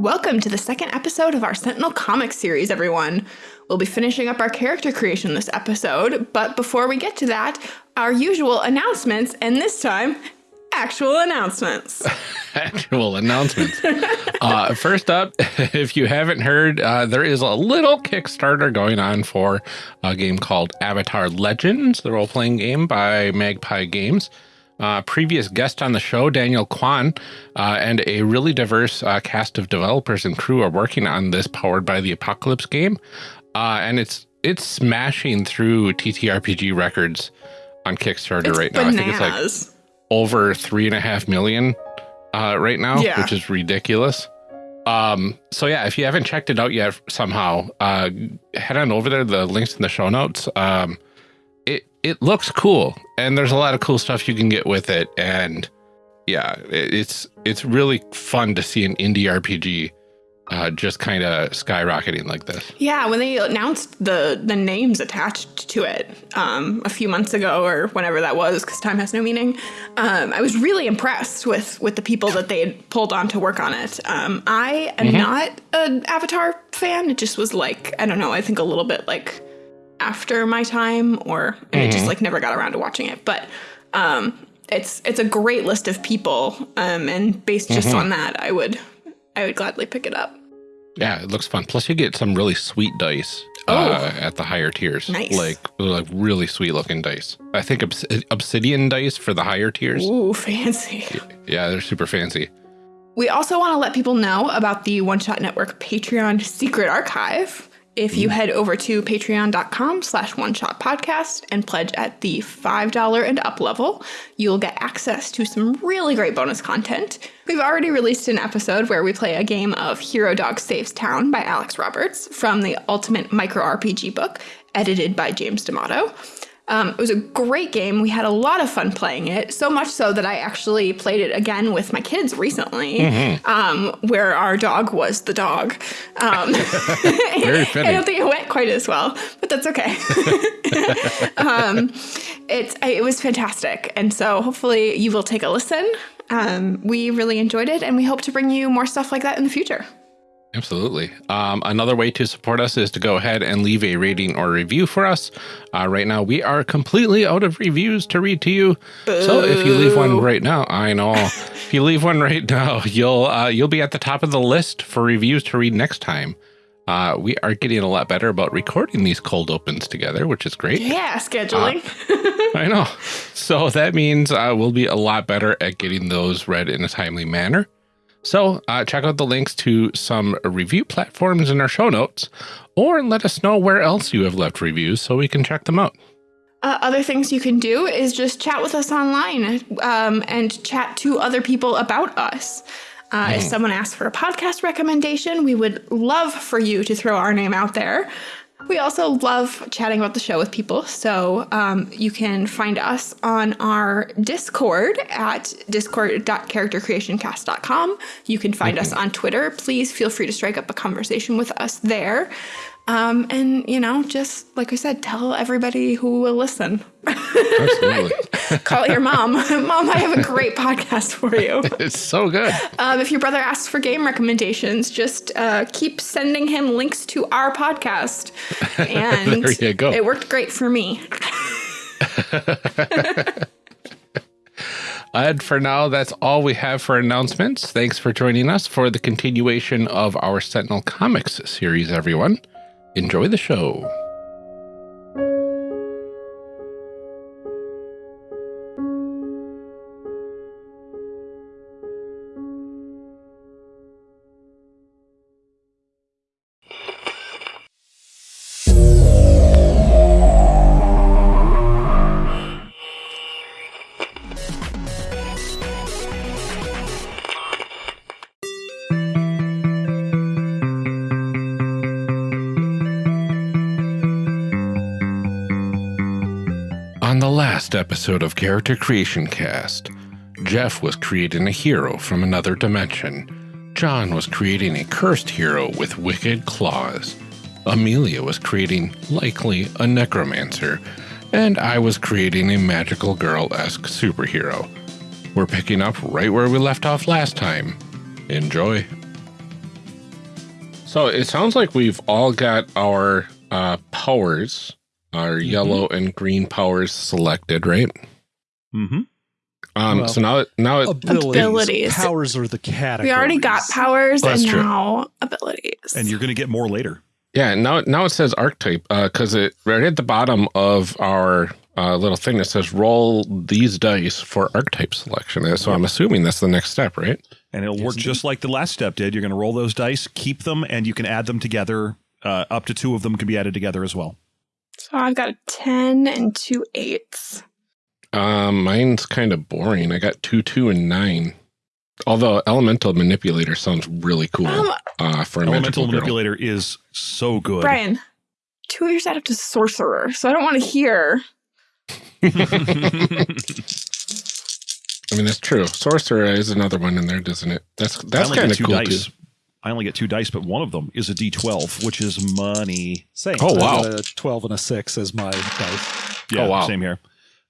Welcome to the second episode of our Sentinel Comics series, everyone. We'll be finishing up our character creation this episode, but before we get to that, our usual announcements, and this time, actual announcements. actual announcements. uh, first up, if you haven't heard, uh, there is a little Kickstarter going on for a game called Avatar Legends, the role playing game by Magpie Games. Uh, previous guest on the show, Daniel Kwan, uh, and a really diverse uh, cast of developers and crew are working on this powered by the Apocalypse game. Uh, and it's it's smashing through TTRPG records on Kickstarter It's right now. I think it's like over three and a half million uh, right now, Yeah. which is ridiculous. Um, so yeah, if you haven't checked it out yet somehow, uh, head on over there. The links in the show notes. Um, it, looks cool and there's a lot of cool stuff you can get with it. And yeah, it's, it's really fun to see an indie RPG, uh, just kind of skyrocketing like this. Yeah, when they announced the the names attached to it um, a few months ago or whenever that was, because time has no meaning, um, I was really impressed with with the people that they had pulled on to work on it. Um, I am not an Avatar fan. It just was like I don't know. I think a little bit like after my time, or and it just like never got around to watching it. But um, it's it's a great list of people, um, and based just on that, I would I would gladly pick it up. Yeah, it looks fun. Plus, you get some really sweet dice Oh. uh, at the higher tiers. Nice. Like, like really sweet looking dice. I think obs obsidian dice for the higher tiers. Ooh, fancy. Yeah, they're super fancy. We also want to let people know about the One Shot Network Patreon secret archive. If you head over to patreon.com slash one shot podcast and pledge at the $5 and up level, you'll get access to some really great bonus content. We've already released an episode where we play a game of Hero Dog Saves Town by Alex Roberts from the Ultimate Micro RPG book, edited by James D'Amato. Um, it was a great game. We had a lot of fun playing it, so much so that I actually played it again with my kids recently, um, where our dog was the dog. Um, Very I don't think it went quite as well, but that's okay. um, it's it was fantastic, and so hopefully you will take a listen. Um, we really enjoyed it, and we hope to bring you more stuff like that in the future. Absolutely. Um, another way to support us is to go ahead and leave a rating or review for us. Uh, right now, we are completely out of reviews to read to you. So if you leave one right now, I know. if you leave one right now, you'll uh, you'll be at the top of the list for reviews to read next time. Uh, we are getting a lot better about recording these cold opens together, which is great. Yeah, scheduling. I know. So that means uh, we'll be a lot better at getting those read in a timely manner. So uh, check out the links to some review platforms in our show notes, or let us know where else you have left reviews so we can check them out. Uh, other things you can do is just chat with us online um, and chat to other people about us. Uh, If someone asks for a podcast recommendation, we would love for you to throw our name out there. We also love chatting about the show with people, so um, you can find us on our Discord at discord.charactercreationcast.com. You can find us on Twitter. Please feel free to strike up a conversation with us there. Um, and, you know, just like I said, tell everybody who will listen. Absolutely. Call your mom. mom, I have a great podcast for you. it's so good. Um, if your brother asks for game recommendations, just uh, keep sending him links to our podcast. And There you go. it worked great for me. And for now, that's all we have for announcements. Thanks for joining us for the continuation of our Sentinel Comics series, everyone. Enjoy the show. Last episode of Character Creation Cast, Jeff was creating a hero from another dimension. John was creating a cursed hero with wicked claws. Amelia was creating, likely, a necromancer. And I was creating a magical girl esque superhero. We're picking up right where we left off last time. Enjoy. So it sounds like we've all got our uh, powers, our yellow and green powers selected, right? Mm-hmm. Um, Well, so now, now it, Abilities. Abilities. Powers are the category. We already got powers That's and true. now abilities. And you're going to get more later. yeah, now now it says archetype because it right at the bottom of our uh, little thing that says roll these dice for archetype selection. So I'm assuming that's the next step, right? And it'll Yes, work indeed. just like the last step did. You're going to roll those dice, keep them, and you can add them together. Uh, up to two of them can be added together as well. So I've got a 10 and two eights. Um, mine's kind of boring. I got two, two, and nine. Although elemental manipulator sounds really cool Um, uh, for a Elemental magical girl. manipulator is so good. Brian, two of yours add up to sorcerer, so I don't want to hear. I mean, that's true. Sorcerer is another one in there, doesn't it? That's that's kind of cool dice. too. I only get two dice, but one of them is a D12, which is money. Same. Oh, wow. a 12 and a 6 as my dice. Yeah, Oh, wow. same here.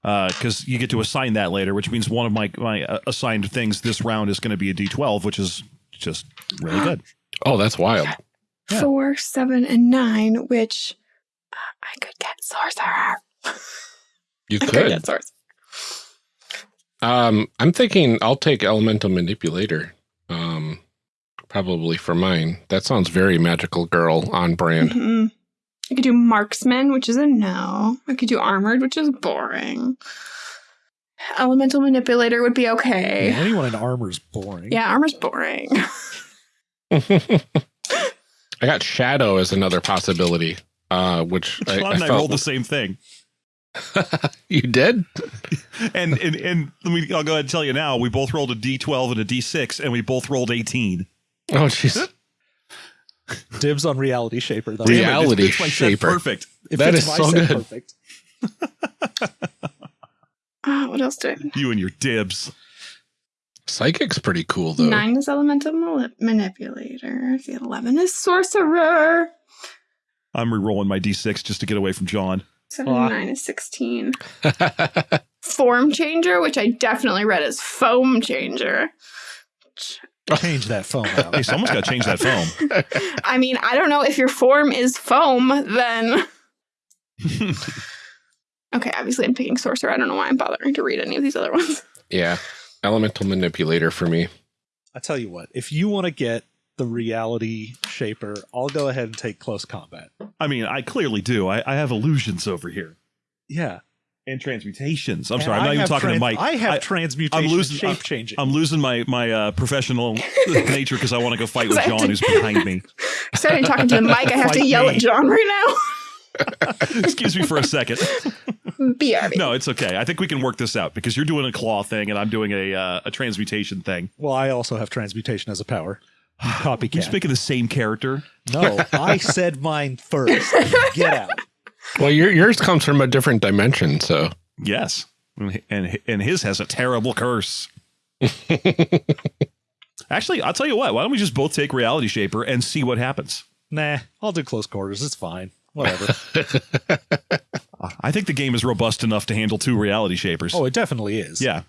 Because you get to assign that later, which means one of my my uh, assigned things this round is going to be a D12, which is just really good. Oh, that's wild. Yeah. Four, seven, and nine, which uh, I could get sorcerer. You I could could. get sorcerer. Um, I'm thinking I'll take elemental manipulator. Probably for mine. That sounds very magical girl on brand. Mhm. I could do marksman, which is a no. I could do armored, which is boring. Elemental manipulator would be okay. Anyone in armor's boring. Yeah, armor's boring. I got shadow as another possibility. Uh, which I, John I and I felt rolled the same thing. you did. And, and and let me I'll go ahead and tell you now, we both rolled a D12 and a D6, and we both rolled 18. Oh, jeez. Dibs on reality shaper though. Damn it. Damn Reality this fits my set shaper. Perfect. It That fits is my so good. Perfect. Uh, what else do I? You and your dibs. Psychic's pretty cool though. Nine is elemental mali- manipulator. The eleven is sorcerer. I'm re-rolling my D6 just to get away from John. Seven and nine is sixteen. Form changer, which I definitely read as foam changer. Change that phone out. Hey, someone's got to change that foam. I mean, I don't know if your form is foam, then okay. Obviously, I'm picking sorcerer. I don't know why I'm bothering to read any of these other ones. yeah, elemental manipulator for me. I tell you what, if you want to get the reality shaper, I'll go ahead and take close combat. I mean, I clearly do. I, I have illusions over here Yeah. And transmutations. I'm And sorry, I'm I not even have talking to Mike. I have I- transmutation I'm losing- shape changing. I'm losing my my uh, professional nature because I want to go fight with John, to- who's behind me. Starting talking to the mic, I have to yell me. at John right now. Excuse me for a second. BRB. No, it's okay. I think we can work this out because you're doing a claw thing and I'm doing a uh, a transmutation thing. well, I also have transmutation as a power. You You Copycat. speak of the same character. no, I said mine first. Get out. Well, your, yours comes from a different dimension, so Yes, and and his has a terrible curse. Actually, I'll tell you what. Why don't we just both take Reality Shaper and see what happens? Nah, I'll do close quarters. It's fine. Whatever. I think the game is robust enough to handle two Reality Shapers. oh, it definitely is. yeah.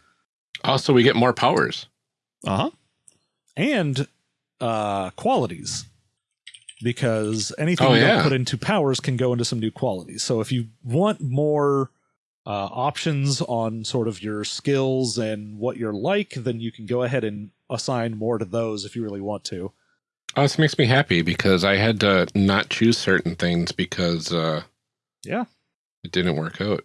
also we get more powers. Uh huh. and uh, qualities because anything Oh, you yeah. don't put into powers can go into some new qualities. So if you want more uh, options on sort of your skills and what you're like, then you can go ahead and assign more to those if you really want to. Oh, this makes me happy because I had to not choose certain things because uh, Yeah. it didn't work out.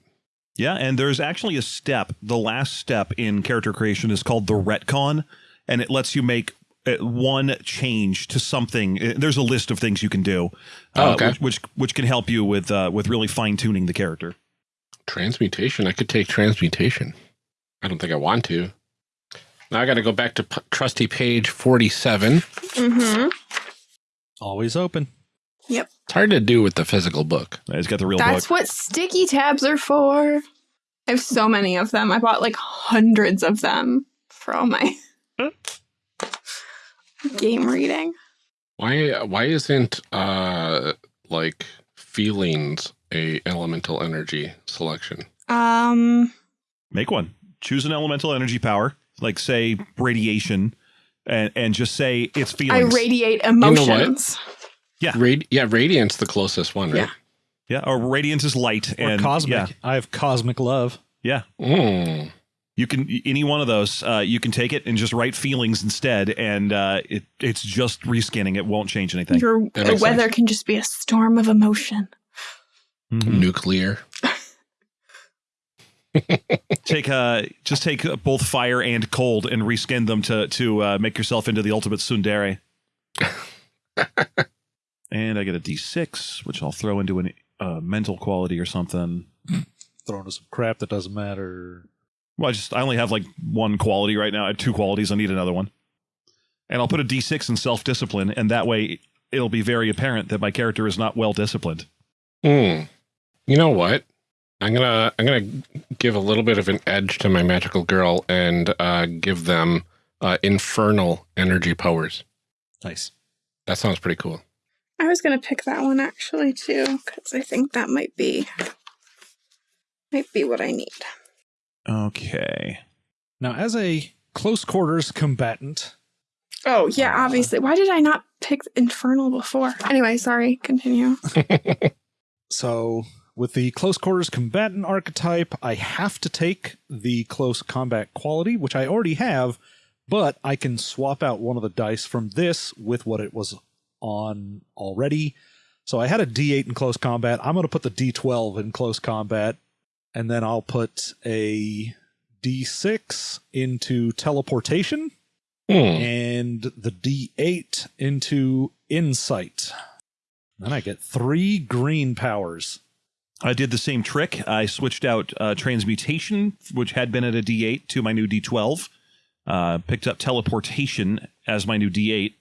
Yeah, and there's actually a step. The last step in character creation is called the retcon, and it lets you make one change to something. Uh, There's a list of things you can do, Oh, uh, okay. which, which which can help you with uh, with really fine tuning the character. Transmutation. I could take transmutation. I don't think I want to. Now I got to go back to p- trusty page 47. Mm-hmm. Always open. Yep. It's hard to do with the physical book. Uh, He's got the real That's book. what sticky tabs are for. I have so many of them. I bought like hundreds of them for all my game reading. Why why isn't uh like feelings a elemental energy selection? Um, Make one. Choose an elemental energy power, like say radiation, and and just say it's feelings. I feelings. radiate know what? emotions. Radi- yeah, radiance the closest one, right? Yeah, or radiance is light Or and cosmic. Yeah, I have cosmic love. yeah. Mm. You can any one of those. Uh, you can take it and just write feelings instead, and uh, it it's just reskinning. It won't change anything. Your That weather sense. can just be a storm of emotion. Mhm. Nuclear. Take uh, just take uh, both fire and cold and reskin them to to uh, make yourself into the ultimate tsundere. and I get a D6, which I'll throw into a uh, mental quality or something. Thrown into some crap that doesn't matter. Well, I just I only have like one quality right now. I have two qualities. I need another one. And I'll put a D6 in self discipline, and that way it'll be very apparent that my character is not well disciplined. Hmm. You know what? I'm gonna I'm gonna give a little bit of an edge to my magical girl and uh, give them uh, infernal energy powers. Nice. That sounds pretty cool. I was gonna pick that one actually too, because I think that might be might be what I need. Okay. Now, as a close quarters combatant, Oh yeah, uh-huh. obviously. Why did I not pick Infernal before? Anyway, sorry. Continue. so with the close quarters combatant archetype, I have to take the close combat quality, which I already have, but I can swap out one of the dice from this with what it was on already. So I had a D8 in close combat. I'm going to put the D12 in close combat, and then I'll put a D6 into teleportation Hmm. and the D8 into insight. Then I get three green powers. I did the same trick. I switched out uh, transmutation, which had been at a D8, to my new D12. Uh, picked up teleportation as my new D8.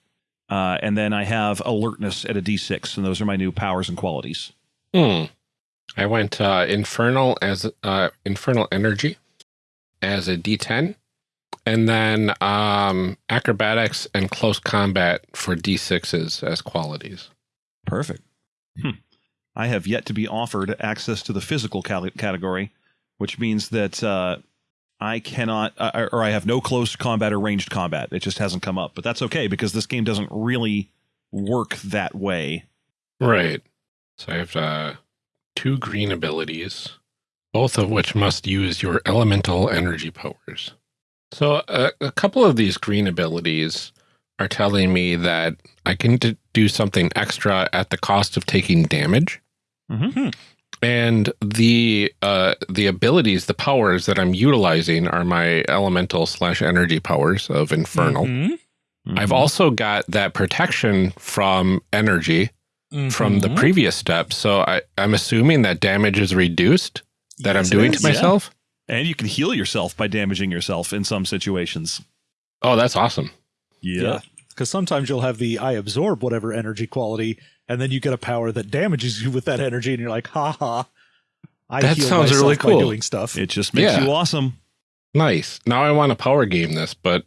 Uh, and then I have alertness at a D6, and those are my new powers and qualities. Hmm. I went uh, infernal as uh, infernal energy as a D10, and then um, acrobatics and close combat for D6s as qualities. Perfect. Hmm. I have yet to be offered access to the physical cal- category, which means that uh, I cannot, uh, or I have no close combat or ranged combat. It just hasn't come up, but that's okay because this game doesn't really work that way. Right. So I have uh, two green abilities, both of which must use your elemental energy powers. So uh, a couple of these green abilities are telling me that I can do something extra at the cost of taking damage. Mhm. And the uh, the abilities, the powers that I'm utilizing are my elemental slash energy powers of infernal. Mhm. I've also got that protection from energy from the Mhm. previous step. So I, I'm assuming that damage is reduced that Yes, I'm doing is, to yeah. myself. And you can heal yourself by damaging yourself in some situations. Oh, that's awesome. Yeah. Because sometimes you'll have the I absorb whatever energy quality, and then you get a power that damages you with that energy, and you're like, ha ha. I That heal sounds myself really by cool. doing stuff. It just makes Yeah. you awesome. Nice. Now I want to power game this, but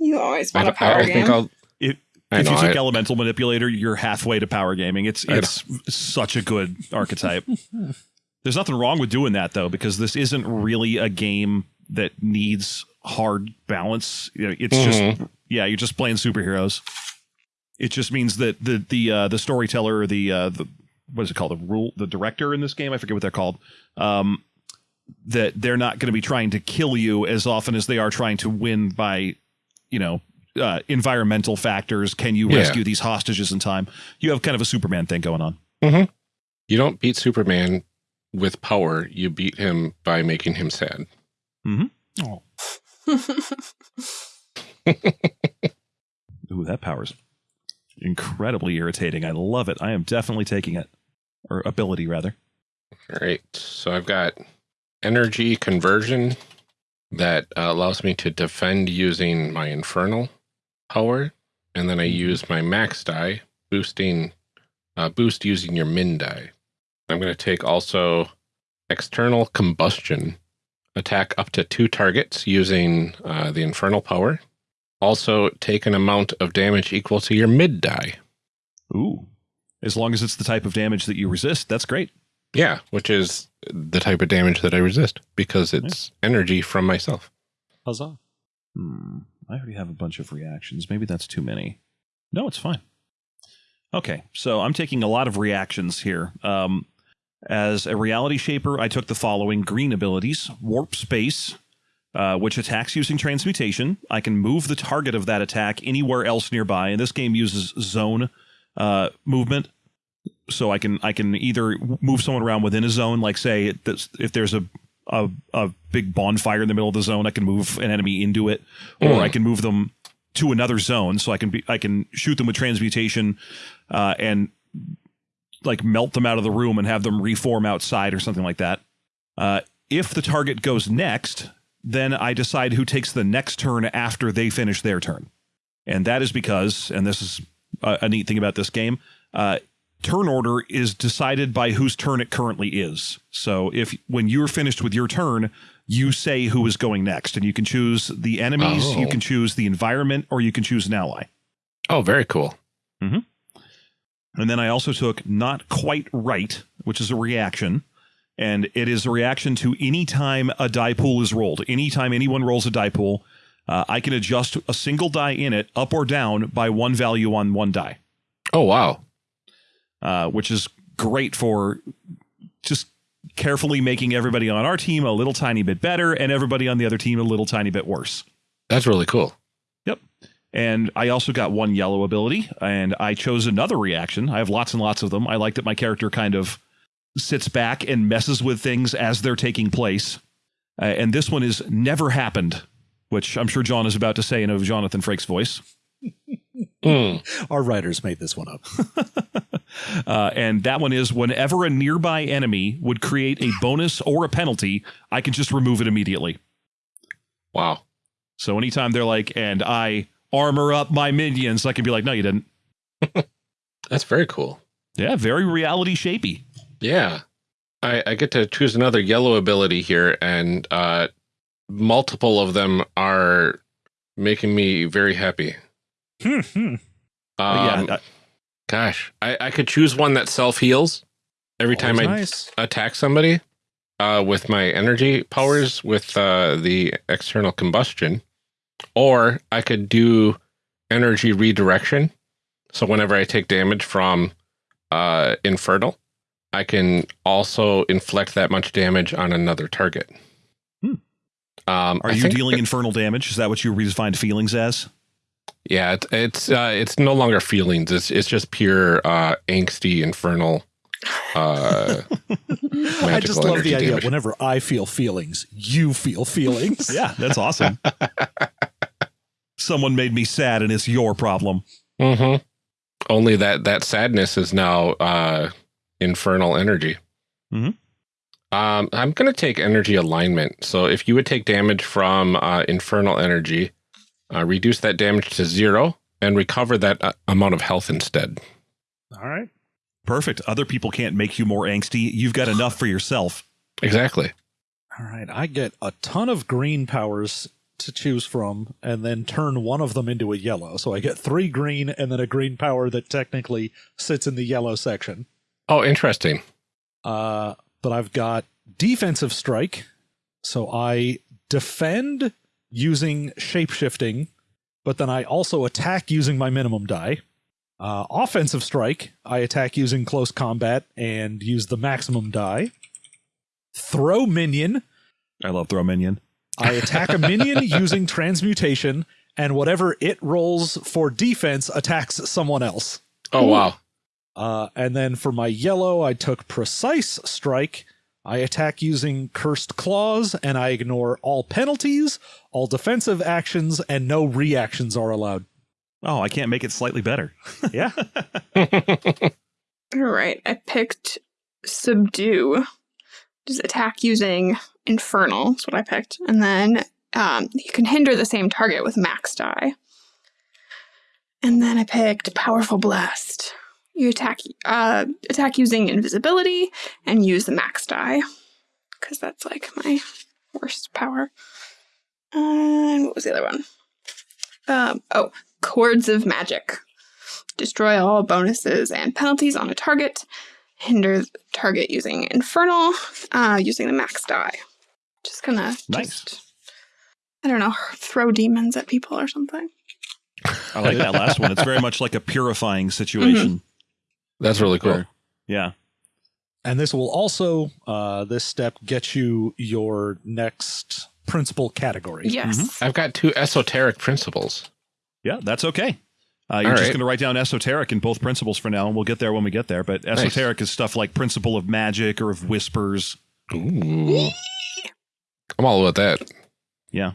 You always want a don't- power I game. think I'll. If, know, you take I- Elemental Manipulator, you're halfway to power gaming. It's it's such a good archetype. There's nothing wrong with doing that though, because this isn't really a game that needs hard balance. It's just Mhm. yeah, you're just playing superheroes. It just means that the the uh, the storyteller, the uh, the what is it called, the rule, the director in this game, I forget what they're called. Um, that they're not going to be trying to kill you as often as they are trying to win by, you know, uh, environmental factors. Can you Yeah. rescue these hostages in time? You have kind of a Superman thing going on. You don't beat Superman with power. You beat him by making him sad. Oh. Ooh, that power's incredibly irritating. I love it. I am definitely taking it, or ability rather. All right. So I've got energy conversion that uh, allows me to defend using my infernal power, and then I use my max die boosting uh, boost using your min die. I'm going to take also external combustion attack up to two targets using uh, the infernal power. Also take an amount of damage equal to your mid die. Ooh, as long as it's the type of damage that you resist, that's great. Yeah, which is the type of damage that I resist because it's energy from myself. Huzzah. Hmm. I already have a bunch of reactions. Maybe that's too many. No, it's fine. Okay, so I'm taking a lot of reactions here. Um, as a reality shaper, I took the following green abilities Warp Space, uh, which attacks using transmutation. I can move the target of that attack anywhere else nearby, and this game uses zone uh, movement. So I can I can either move someone around within a zone, like say if there's a, a a big bonfire in the middle of the zone, I can move an enemy into it, or. I can move them to another zone. So I can be I can shoot them with transmutation, uh, and like melt them out of the room and have them reform outside or something like that. Uh, if the target goes next, then I decide who takes the next turn after they finish their turn. And that is because, and this is a, a neat thing about this game, uh, turn order is decided by whose turn it currently is. So if when you're finished with your turn, you say who is going next, and you can choose the enemies, Oh. you can choose the environment, or you can choose an ally. Oh, very cool. Mm-hmm. And then I also took not quite right, which is a reaction. And it is a reaction to any time a die pool is rolled. Anytime anyone rolls a die pool, uh, I can adjust a single die in it up or down by one value on one die, Oh, wow. Uh, which is great for just carefully making everybody on our team a little tiny bit better and everybody on the other team a little tiny bit worse. That's really cool. Yep. And I also got one yellow ability, and I chose another reaction. I have lots and lots of them. I like that my character kind of sits back and messes with things as they're taking place. Uh, and this one is never happened, which I'm sure John is about to say in a Jonathan Frakes voice. Mm. Our writers made this one up. Uh, and that one is whenever a nearby enemy would create a bonus or a penalty, I can just remove it immediately. Wow. So anytime they're like, and I armor up my minions, I can be like, no, you didn't. That's very cool. Yeah, very reality shapy. Yeah. I, I get to choose another yellow ability here, and uh, multiple of them are making me very happy. Hmm, hmm. Um, yeah, uh, gosh, I, I could choose one that self heals every time I nice. attack somebody uh, with my energy powers with uh, the external combustion, or I could do energy redirection. So whenever I take damage from uh, Infernal, I can also inflict that much damage on another target. Hmm. Um, Are I you think dealing infernal damage? Is that what you redefined feelings as? Yeah, it, it's uh, it's no longer feelings. It's it's just pure uh, angsty infernal. Uh, I just love energy the idea. damage. Whenever I feel feelings, you feel feelings. Yeah, that's awesome. Someone made me sad, and it's your problem. hmm Only that that sadness is now uh, infernal energy. Mhm. Um, I'm gonna take energy alignment. So if you would take damage from uh, infernal energy, uh, reduce that damage to zero and recover that uh, amount of health instead. All right. Perfect. Other people can't make you more angsty. You've got enough for yourself. Exactly. All right. I get a ton of green powers to choose from and then turn one of them into a yellow. So I get three green and then a green power that technically sits in the yellow section. Oh, interesting. Uh, but I've got defensive strike. So I defend using shapeshifting, but then I also attack using my minimum die. Uh, offensive strike, I attack using close combat and use the maximum die. Throw minion, I love throw minion. I attack a minion using transmutation, and whatever it rolls for defense attacks someone else. Oh wow. Uh, and then for my yellow, I took precise strike. I attack using cursed claws, and I ignore all penalties, all defensive actions, and no reactions are allowed. Oh, I can't make it slightly better. Yeah. All right, I picked subdue. Just attack using infernal. That's what I picked, and then um, you can hinder the same target with max die. And then I picked powerful blast. You attack uh, attack using invisibility and use the max die because that's like my worst power. And what was the other one? Um, oh, chords of magic. Destroy all bonuses and penalties on a target. Hinder the target using infernal, uh, using the max die. Just gonna Nice. just I don't know, throw demons at people or something. I like that last one. It's very much like a purifying situation. That's really cool. Or- yeah. And this will also, uh, this step get you your next principal category. Yes. I've got two esoteric principles. Yeah, that's okay. Uh, you're All just right. going to write down esoteric in both principles for now, and we'll get there when we get there. But esoteric is stuff like principle of magic or of whispers. Ooh. I'm all about that. Yeah.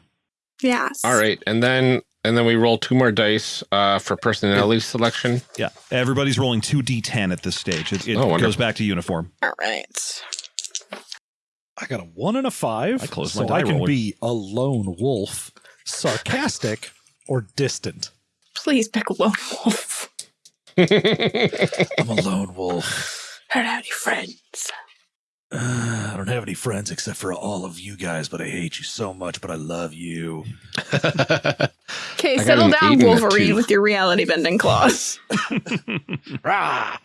Yes. All right, and then and then we roll two more dice uh, for personality selection. Yeah. Everybody's rolling 2d10 at this stage. It, it Oh, goes back to uniform. All right. I got a one and a five. I closed my so die I can roller. be a lone wolf, sarcastic, or distant. Please pick a Lone Wolf. I'm a lone wolf. I don't have any friends. I don't have any friends except for all of you guys, but I hate you so much, but I love you. Okay, settle down, eight and a Wolverine, with your reality bending claws. Rah!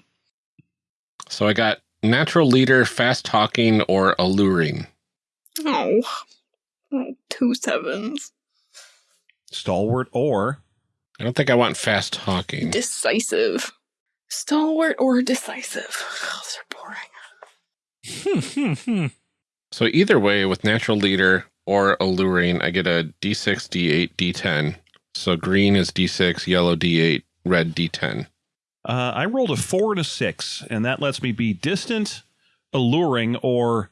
so I got natural leader, fast talking, or alluring. oh. two sevens. Stalwart or I don't think I want fast talking. Decisive. Stalwart or decisive. Oh, those are boring. Hmm, hmm, hmm. So either way, with natural leader or alluring, I get a D6, D8, D10. So green is D6, yellow D8, red D10. uh, I rolled a four and a six, and that lets me be distant, alluring, or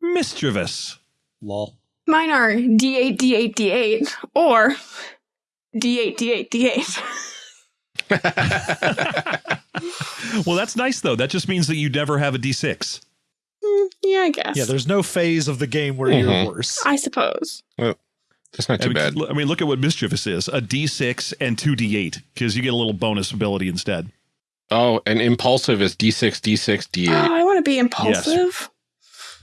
mischievous. Lol. Mine are D8, D8, D8, or D8, D8, D8. well, that's nice though. That just means that you never have a d6. Hmm, yeah, I guess. Yeah, there's no phase of the game where Mhm. you're worse. I suppose. That's not I too mean, bad. I mean, look at what mischievous is: a d6 and two d8, because you get a little bonus ability instead. Oh, and impulsive is D6, D6, Oh, D8. I want to be impulsive.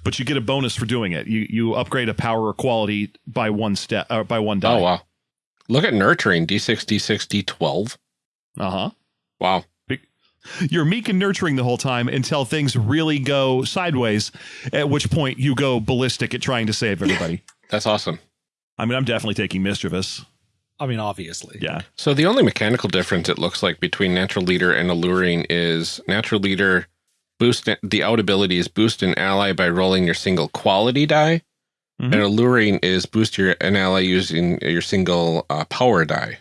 But you get a bonus for doing it. You you upgrade a power or quality by one step, uh, by one die. Oh, wow. Look at nurturing D6, D6, D12. Uh huh. Wow. You're meek and nurturing the whole time until things really go sideways, at which point you go ballistic at trying to save everybody. That's awesome. I mean, I'm definitely taking mischievous. I mean, obviously. Yeah. So the only mechanical difference it looks like between natural leader and alluring is natural leader boost the out ability is boost an ally by rolling your single quality die, Mhm. and alluring is boost your an ally using your single uh, power die.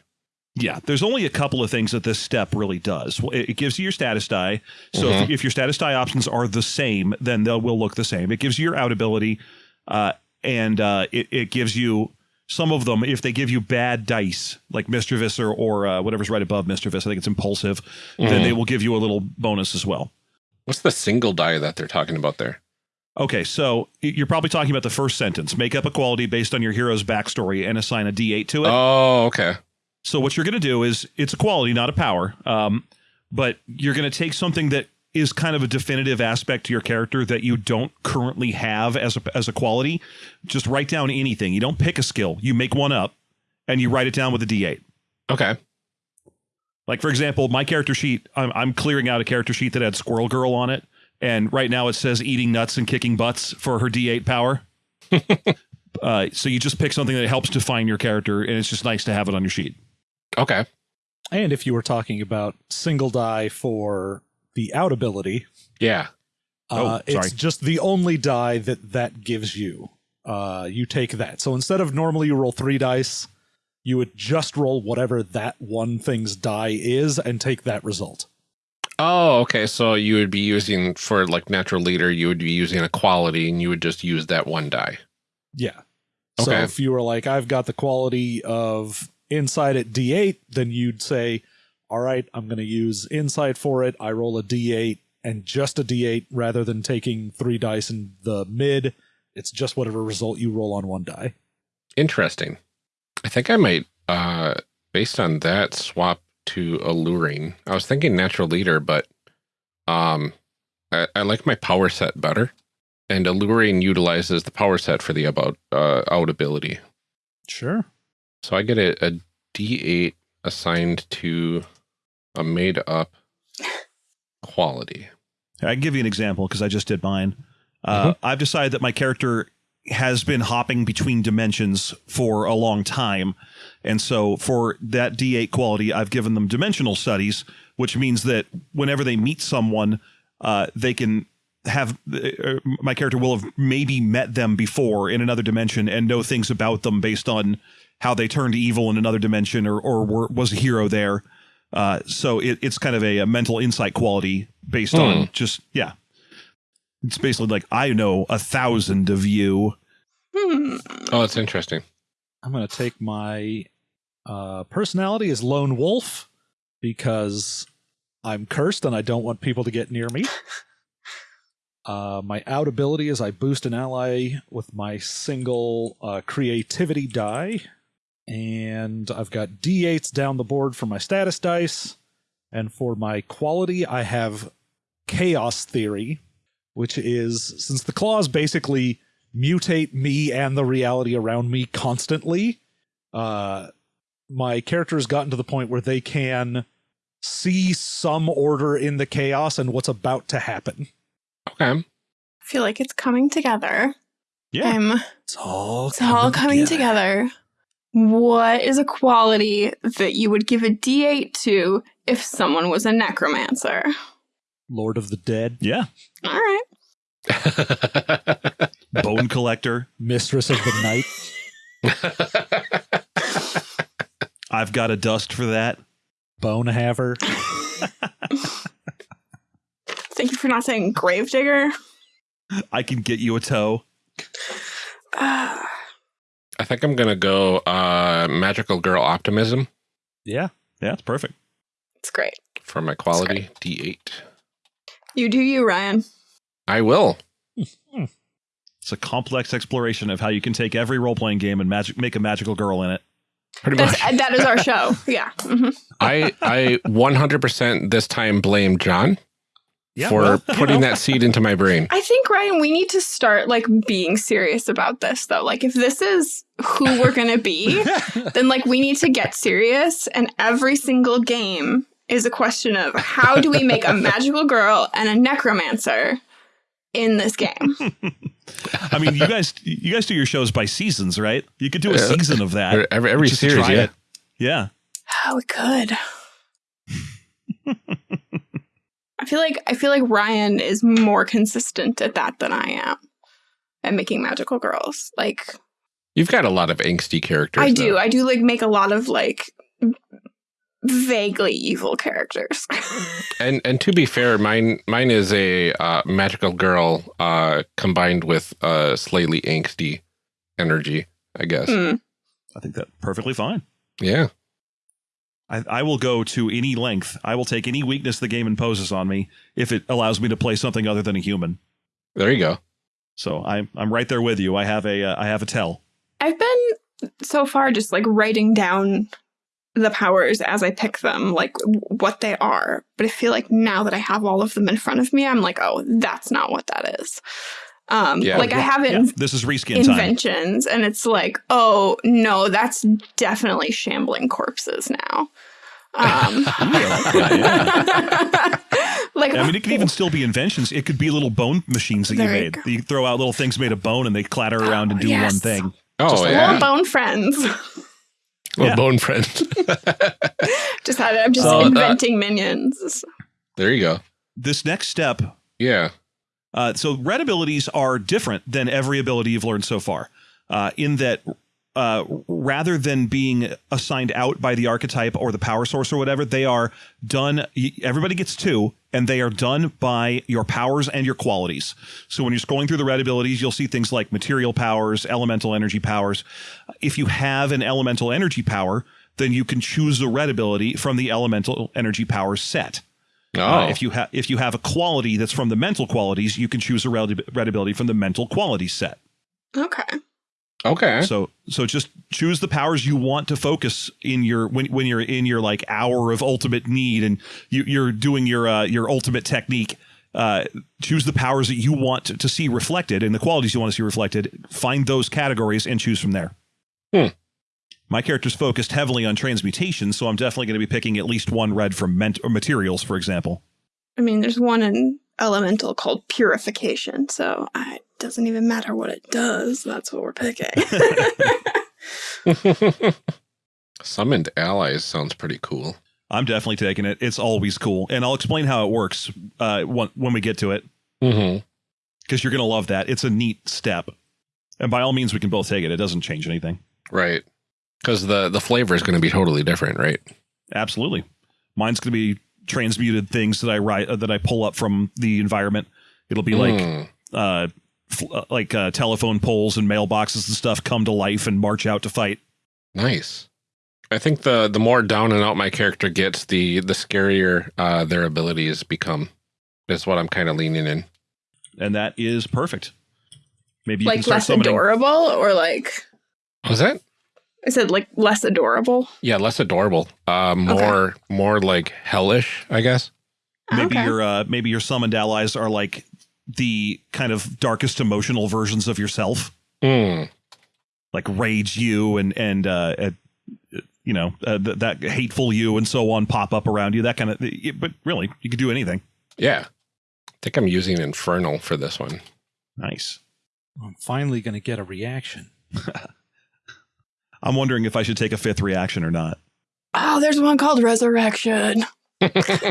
Yeah, there's only a couple of things that this step really does. It gives you your status die. So if, if your status die options are the same, then they will look the same. It gives you your out ability, uh, and uh, it, it gives you some of them. If they give you bad dice, like mischievous or, or uh, whatever's right above mischievous, I think it's impulsive, then Mhm. they will give you a little bonus as well. What's the single die that they're talking about there? Okay, so you're probably talking about the first sentence. Make up a quality based on your hero's backstory and assign a D8 to it. Oh, okay. So what you're going to do is it's a quality, not a power. Um, but you're going to take something that is kind of a definitive aspect to your character that you don't currently have as a, as a quality. Just write down anything. You don't pick a skill. You make one up and you write it down with a D8. Okay. Like for example, my character sheet, I'm, I'm clearing out a character sheet that had Squirrel Girl on it, and right now it says eating nuts and kicking butts for her D8 power. uh, so you just pick something that helps define your character, and it's just nice to have it on your sheet. Okay. And if you were talking about single die for the out ability, Yeah. Oh, uh, it's just the only die that that gives you. Uh, you take that. So instead of normally you roll three dice, you would just roll whatever that one thing's die is and take that result. Oh, okay. So you would be using for like natural leader, you would be using a quality, and you would just use that one die. Yeah. So Okay. if you were like, I've got the quality of insight at D8, then you'd say, all right, I'm going to use insight for it. I roll a D8 and just a D8 rather than taking three dice in the mid. It's just whatever result you roll on one die. Interesting. I think I might, uh, based on that, swap to alluring. I was thinking natural leader, but um, I, I like my power set better, and alluring utilizes the power set for the about uh, out ability. Sure. So I get a, a D8 assigned to a made up quality. I can give you an example because I just did mine. Uh, I've decided that my character has been hopping between dimensions for a long time. And so for that D8 quality, I've given them dimensional studies which means that whenever they meet someone, uh, they can have uh, my character will have maybe met them before in another dimension and know things about them based on how they turned evil in another dimension or or were, was a hero there. Uh, so it, it's kind of a, a mental insight quality based on just yeah. It's basically like I know a thousand of you. Hmm. Oh, that's interesting. I'm going to take my uh, personality as lone wolf because I'm cursed and I don't want people to get near me. Uh, my out ability is I boost an ally with my single uh, creativity die. And I've got d8s down the board for my status dice. And for my quality, I have chaos theory, which is since the claws basically mutate me and the reality around me constantly, uh, my character has gotten to the point where they can see some order in the chaos and what's about to happen. Okay. I feel like it's coming together. Yeah. I'm It's all It's all coming together. What is a quality that you would give a D8 to if someone was a necromancer? Lord of the Dead, Yeah. All right. Bone collector. Mistress of the Night, I've got a dust for that. Bone Haver. Thank you for not saying gravedigger. I can get you a toe. Uh, I think I'm gonna go uh, magical girl optimism Yeah. Yeah, it's perfect. it's great. for my quality D8. You do you, Ryan. I will. It's a complex exploration of how you can take every role playing game and magic make a magical girl in it. Pretty That's, much. that is our show. Yeah. Mhm. I I 100% this time blame John Yeah, for well, putting that seed into my brain. I think, Ryan, we need to start like being serious about this, though. Like, if this is who we're going to be, then like we need to get serious. And every single game is a question of how do we make a magical girl and a necromancer in this game? I mean, you guys, you guys do your shows by seasons, right? You could do a season of that. Every, every series, yeah. it. Yeah. Oh, we could. I feel like I feel like Ryan is more consistent at that than I am at making magical girls. Like You've got a lot of angsty characters. I do. though. I do like make a lot of like vaguely evil characters. And and to be fair, mine mine is a uh, magical girl uh, combined with uh, slightly angsty energy, I guess. Hmm. I think that perfectly fine. Yeah. I, I will go to any length. I will take any weakness the game imposes on me if it allows me to play something other than a human. There you go. So I'm I'm right there with you. I have a uh, I have a tell. I've been so far just like writing down the powers as I pick them, like w- what they are. But I feel like now that I have all of them in front of me, I'm like, oh, that's not what that is. Um, Yeah. like I haven't. Yeah, this is reskin time. inventions, and it's like, oh no, that's definitely shambling corpses now. Um, like I mean, it could even still be inventions. It could be little bone machines that you There you made. You throw out little things made of bone and they clatter around and do yes. one thing. Oh Just yeah, little bone friends. Little Yeah. bone friend. just had it. I'm just So, uh, inventing minions. there you go. This next step Yeah. Uh, so red abilities are different than every ability you've learned so far, uh, in that uh, rather than being assigned out by the archetype or the power source or whatever, they are done. Everybody gets two, and they are done by your powers and your qualities. So when you're scrolling through the red abilities, you'll see things like material powers, elemental energy powers. If you have an elemental energy power, then you can choose the red ability from the elemental energy powers set. Oh, Uh, if you have if you have a quality that's from the mental qualities, you can choose a red, red ability from the mental qualities set. Okay. okay. So so just choose the powers you want to focus in your when when you're in your like hour of ultimate need and you, you're doing your uh, your ultimate technique. Uh, choose the powers that you want to, to see reflected and the qualities you want to see reflected. Find those categories and choose from there. Hmm. My character's focused heavily on transmutation, so I'm definitely going to be picking at least one red from ment- or materials, for example. I mean, there's one in elemental called purification, so it doesn't even matter what it does. That's what we're picking. Summoned allies sounds pretty cool. I'm definitely taking it. It's always cool, and I'll explain how it works uh, when, when we get to it Mm-hmm. because you're gonna love that. It's a neat step, and by all means, we can both take it. It doesn't change anything. Right. Because the the flavor is going to be totally different, right? Absolutely, mine's gonna be transmuted things that I write uh, that I pull up from the environment. It'll be like Mm. uh, fl- uh, like uh, telephone poles and mailboxes and stuff come to life and march out to fight. nice. I think the the more down and out my character gets, the the scarier uh, their abilities become. Is what I'm kind of leaning in. and that is perfect. Maybe you can like start less summoning. adorable or like Was that? I said like less adorable. Yeah, less adorable. Uh, more more like hellish, I guess. Maybe Okay. your uh, maybe your summoned allies are like the kind of darkest emotional versions of yourself, Mm. like rage you and and uh, uh, you know uh, th- that hateful you and so on pop up around you. That kind of. But really, you could do anything. Yeah. I think I'm using Infernal for this one. Nice. I'm finally going to get a reaction. I'm wondering if I should take a fifth reaction or not. Oh, there's one called Resurrection. Obviously,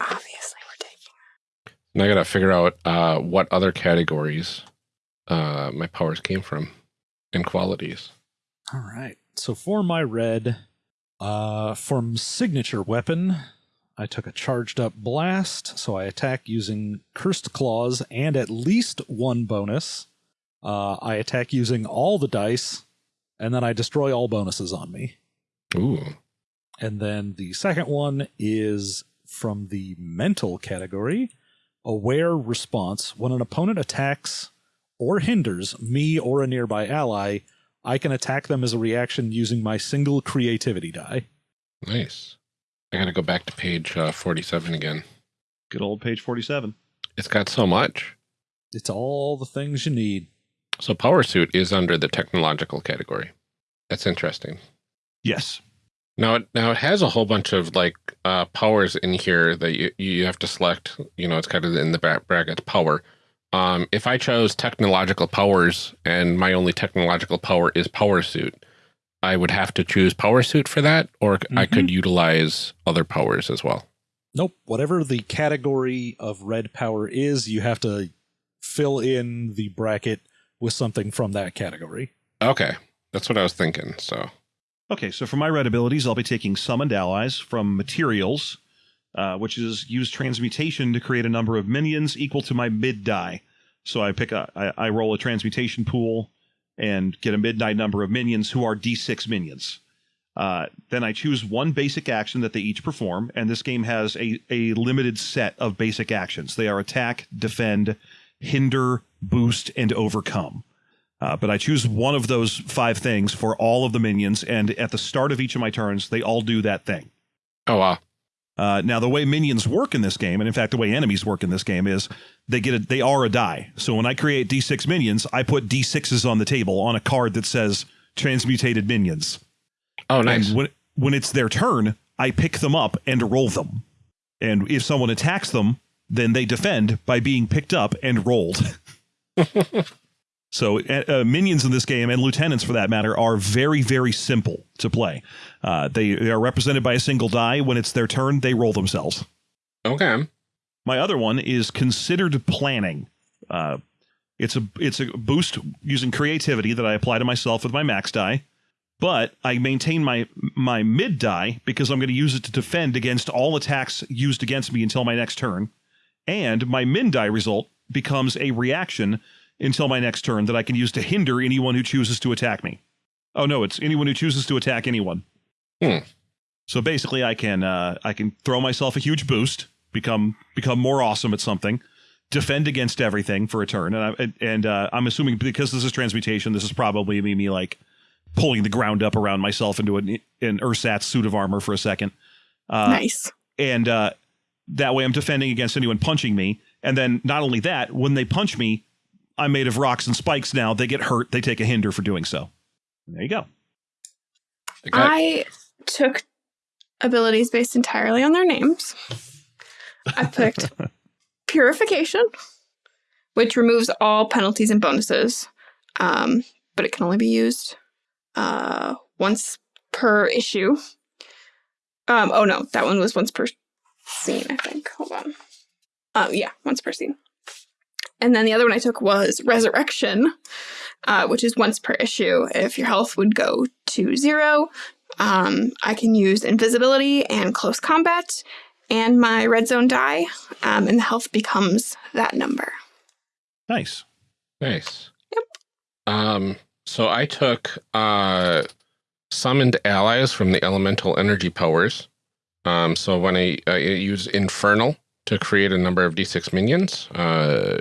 we're taking. And I gotta figure out uh, what other categories uh, my powers came from and qualities. All right. So for my red, uh, from signature weapon, I took a charged up blast. So I attack using cursed claws and at least one bonus. Uh, I attack using all the dice, and then I destroy all bonuses on me. Ooh. And then the second one is from the mental category aware response. When an opponent attacks or hinders me or a nearby ally, I can attack them as a reaction using my single creativity die. Nice. I gotta go back to page uh, 47 again. Good old page 47. It's got so much. It's all the things you need. So Power Suit is under the technological category. That's interesting. Yes. Now, it, now it has a whole bunch of like uh, powers in here that you you have to select. You know, it's kind of in the bra- bracket power. Um, if I chose technological powers and my only technological power is Power Suit, I would have to choose Power Suit for that, or I could utilize other powers as well. Nope. Whatever the category of red power is, you have to fill in the bracket with something from that category. Okay, that's what I was thinking. So Okay, so for my red abilities, I'll be taking summoned allies from materials, uh, which is use transmutation to create a number of minions equal to my mid die. So I pick a, I, I roll a transmutation pool and get a mid die number of minions who are D6 minions. Uh, then I choose one basic action that they each perform, and this game has a, a limited set of basic actions. They are attack, defend, hinder, boost, and overcome. Uh, but I choose one of those five things for all of the minions, and at the start of each of my turns, they all do that thing. oh wow, Uh, now, the way minions work in this game, and in fact, the way enemies work in this game, is they get a, they are a die. So when I create D6 minions, I put D6s on the table on a card that says transmutated minions. oh nice. And when when it's their turn, I pick them up and roll them. And if someone attacks them, then they defend by being picked up and rolled. so uh, uh, minions in this game and lieutenants for that matter are very very simple to play. Uh, they, they are represented by a single die. When it's their turn, they roll themselves. okay, My other one is considered planning. Uh, it's a it's a boost using creativity that I apply to myself with my max die, but I maintain my my mid die because I'm going to use it to defend against all attacks used against me until my next turn, and my min die result becomes a reaction until my next turn that I can use to hinder anyone who chooses to attack me. Oh no, it's anyone who chooses to attack anyone. Hmm. So basically, I can uh, I can throw myself a huge boost, become become more awesome at something, defend against everything for a turn, and I, and uh, I'm assuming because this is transmutation, this is probably me, me like pulling the ground up around myself into an an ersatz suit of armor for a second, uh, nice. and uh, that way I'm defending against anyone punching me, and then not only that, when they punch me, I'm made of rocks and spikes. Now they get hurt, they take a hinder for doing so. There you go. I I took abilities based entirely on their names. I picked Purification, which removes all penalties and bonuses, um, but it can only be used uh, once per issue. Um, oh no, that one was once per scene, I think. Hold on. Um, yeah, once per scene. And then the other one I took was Resurrection, uh, which is once per issue. If your health would go to zero, um, I can use invisibility and close combat and my red zone die, um, and the health becomes that number. Nice. Nice. Yep. Um, so I took uh, summoned allies from the elemental energy powers. Um, so when I, I use Infernal to create a number of D6 minions, uh,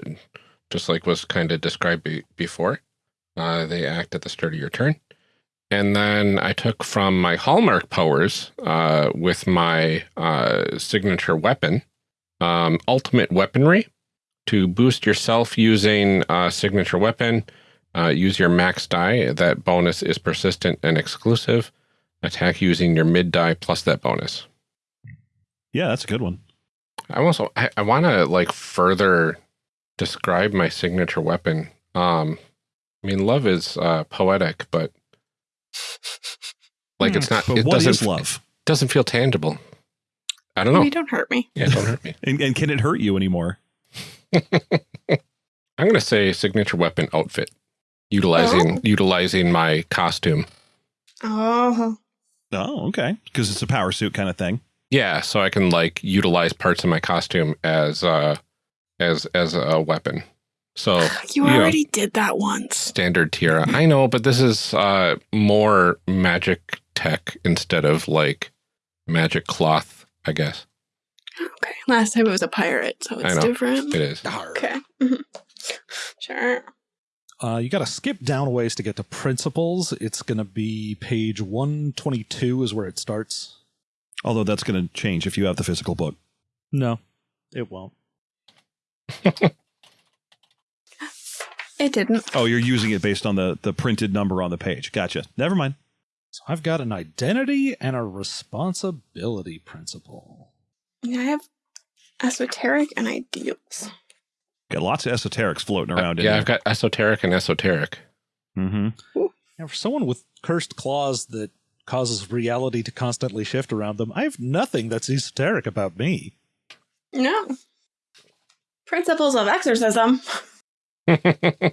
just like was kind of described be before, uh, they act at the start of your turn. And then I took from my Hallmark powers uh, with my uh, signature weapon, um, Ultimate Weaponry, to boost yourself using a signature weapon. Uh, use your max die. That bonus is persistent and exclusive. Attack using your mid die plus that bonus. Yeah, that's a good one. I also I, I want to like further describe my signature weapon. Um, I mean, love is uh, poetic, but like it's not. But it what doesn't is love? doesn't feel tangible. I don't know. Maybe don't hurt me. Yeah, don't hurt me. And, and can it hurt you anymore? I'm gonna say signature weapon outfit, utilizing Oh. utilizing my costume. Oh, Oh, okay. Because it's a power suit kind of thing. Yeah, so I can like utilize parts of my costume as uh as as a weapon. So you Yeah. already did that once. standard tiara. I know, but this is uh more magic tech instead of like magic cloth, I guess. Okay. Last time it was a pirate, so I it's know. different. It is. Okay. Mhm. Sure. Uh, you got to skip down a ways to get to principles. It's going to be page 122 is where it starts. Although that's going to change if you have the physical book. No, it won't. It didn't. Oh, you're using it based on the, the printed number on the page. Gotcha. Never mind. So I've got an identity and a responsibility principle. Yeah, I have esoteric and ideals. Got lots of esoterics floating around Uh, yeah, there. I've got esoteric and esoteric. mm-hmm. Now, for someone with cursed claws that causes reality to constantly shift around them, I have nothing that's esoteric about me. No. Principles of exorcism. so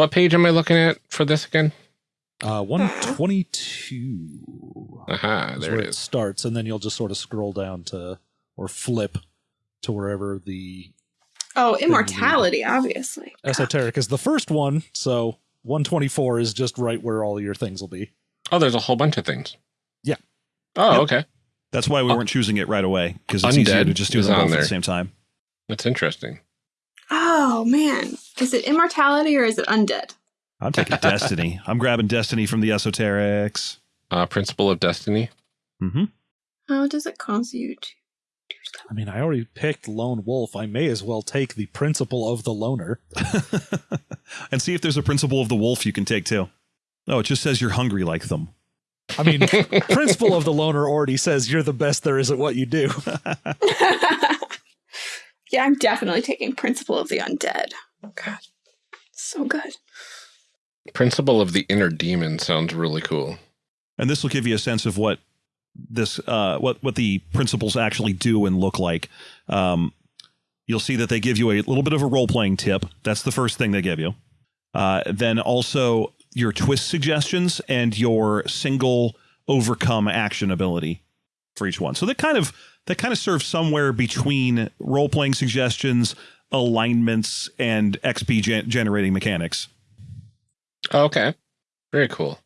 what page am I looking at for this again? Uh, 122 Aha, there where it it is. starts, and then you'll just sort of scroll down to or flip to wherever the Oh, immortality, obviously. esoteric is the first one. So 124 is just right where all your things will be. Oh, there's a whole bunch of things. Yeah. Oh, Yep. okay. That's why we Oh. weren't choosing it right away because it's easier to just do is them on both at the same time. That's interesting. Oh, man. Is it immortality or is it undead? I'm taking Destiny. I'm grabbing Destiny from the esoterics. Uh, Principle of Destiny. Mm-hmm. How does it cause you to? I mean, I already picked Lone Wolf. I may as well take the principle of the loner. and see if there's a principle of the wolf you can take too. Oh, it just says you're hungry like them. I mean, principle of the loner already says you're the best there is at what you do. yeah, I'm definitely taking Principle of the Undead. Oh, God. So good. Principle of the Inner Demon sounds really cool. And this will give you a sense of what this uh, what what the principles actually do and look like. Um, you'll see that they give you a little bit of a role playing tip. That's the first thing they give you. Uh, then also your twist suggestions and your single overcome action ability for each one. So that kind of that kind of serves somewhere between role playing suggestions, alignments, and XP gen- generating mechanics. Oh, okay. Very cool.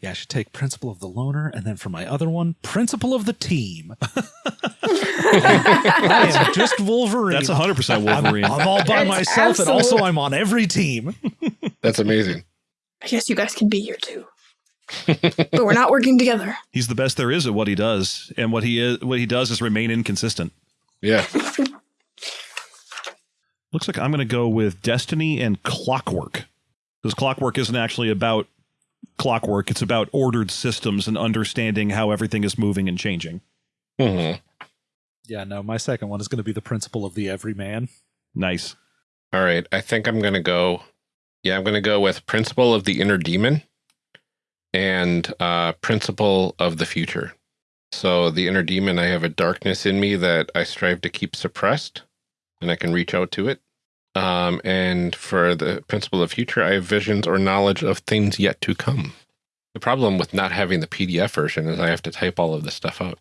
Yeah, I should take principle of the loner, and then for my other one, principle of the team. I am just Wolverine. That's 100% I'm, Wolverine. I'm all by That's myself, and also I'm on every team. That's amazing. I guess you guys can be here too. but we're not working together. He's the best there is at what he does, and what he is what he does is remain inconsistent. Yeah. Looks like I'm going to go with Destiny and Clockwork. Because Clockwork isn't actually about clockwork, it's about ordered systems and understanding how everything is moving and changing. hmm Yeah, no, my second one is going to be the principle of the everyman. Nice. All right. I think I'm going to go. Yeah, I'm going to go with Principle of the Inner Demon and uh, Principle of the Future. So the inner demon, I have a darkness in me that I strive to keep suppressed, and I can reach out to it. Um, and for the principle of future, I have visions or knowledge of things yet to come. The problem with not having the PDF version is I have to type all of this stuff out.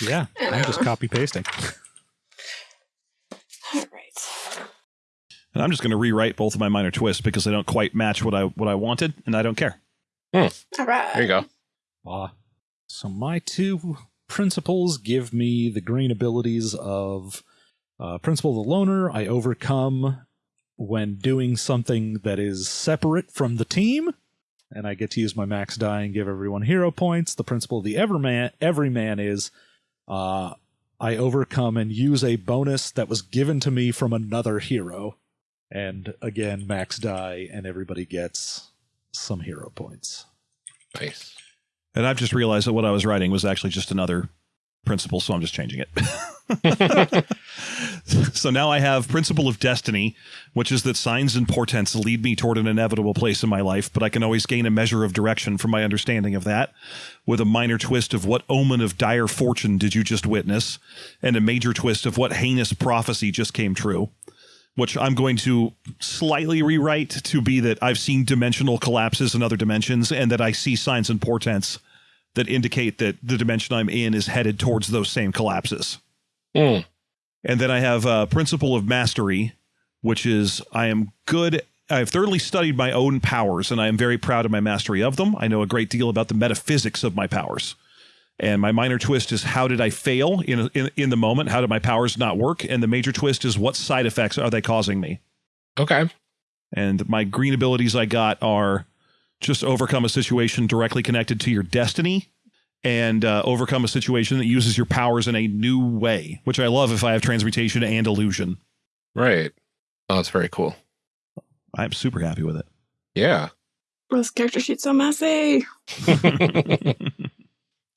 Yeah, I'm just copy pasting. All right. And I'm just going to rewrite both of my minor twists because they don't quite match what I what I wanted, and I don't care. All right. There you go. Ah. So my two principles give me the green abilities of uh, Principle of the Loner. I overcome when doing something that is separate from the team, and I get to use my max die and give everyone hero points. The Principle of the Everman, Everyman is uh, I overcome and use a bonus that was given to me from another hero, and again max die, and everybody gets some hero points. Nice. And I've just realized that what I was writing was actually just another principle, so I'm just changing it. so now I have principle of destiny, which is that signs and portents lead me toward an inevitable place in my life, but I can always gain a measure of direction from my understanding of that, with a minor twist of what omen of dire fortune did you just witness, and a major twist of what heinous prophecy just came true. Which I'm going to slightly rewrite to be that I've seen dimensional collapses in other dimensions, and that I see signs and portents that indicate that the dimension I'm in is headed towards those same collapses. Mm. And then I have a principle of mastery, which is I am good. I've thoroughly studied my own powers, and I am very proud of my mastery of them. I know a great deal about the metaphysics of my powers. And my minor twist is how did I fail in, in in the moment? How did my powers not work? And the major twist is what side effects are they causing me? Okay. And my green abilities I got are just overcome a situation directly connected to your destiny and uh, overcome a situation that uses your powers in a new way, which I love if I have transmutation and illusion. Right. Oh, that's very cool. I'm super happy with it. Yeah. This character sheet's so messy.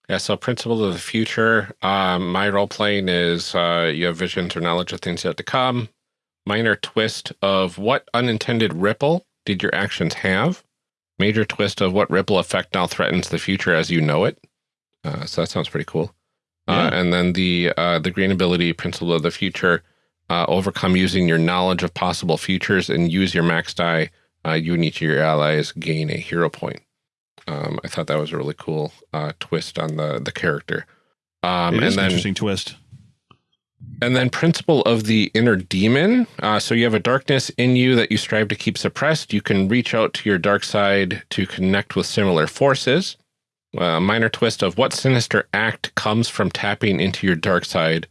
Yeah, so principle of the future. Um, my role playing is uh, you have visions or knowledge of things yet to come. Minor twist of what unintended ripple did your actions have? Major twist of what ripple effect now threatens the future as you know it. Uh, so that sounds pretty cool. Uh, and then the uh, the green ability principle of the future. Uh, overcome using your knowledge of possible futures and use your max die. Uh, you and each of your allies gain a hero point. Um, I thought that was a really cool uh, twist on the the character. Um, it and is an then interesting twist. and then principle of the inner demon. Uh, so you have a darkness in you that you strive to keep suppressed. You can reach out to your dark side to connect with similar forces. A minor twist of what sinister act comes from tapping into your dark side,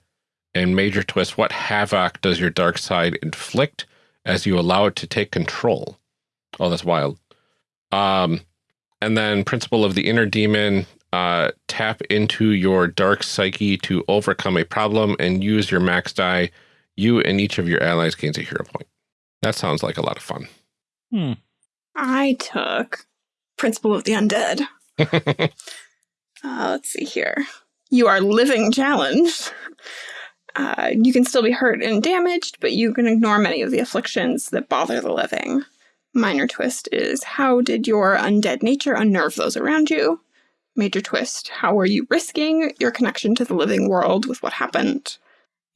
and major twist what havoc does your dark side inflict as you allow it to take control. Oh, that's wild. Um, and then principle of the inner demon uh, tap into your dark psyche to overcome a problem and use your max die. You and each of your allies gains a hero point. That sounds like a lot of fun. I took Principle of the Undead. Uh, let's see here. You are living challenged. Uh, you can still be hurt and damaged, but you can ignore many of the afflictions that bother the living. Minor twist is how did your undead nature unnerve those around you? Major twist, how are you risking your connection to the living world with what happened?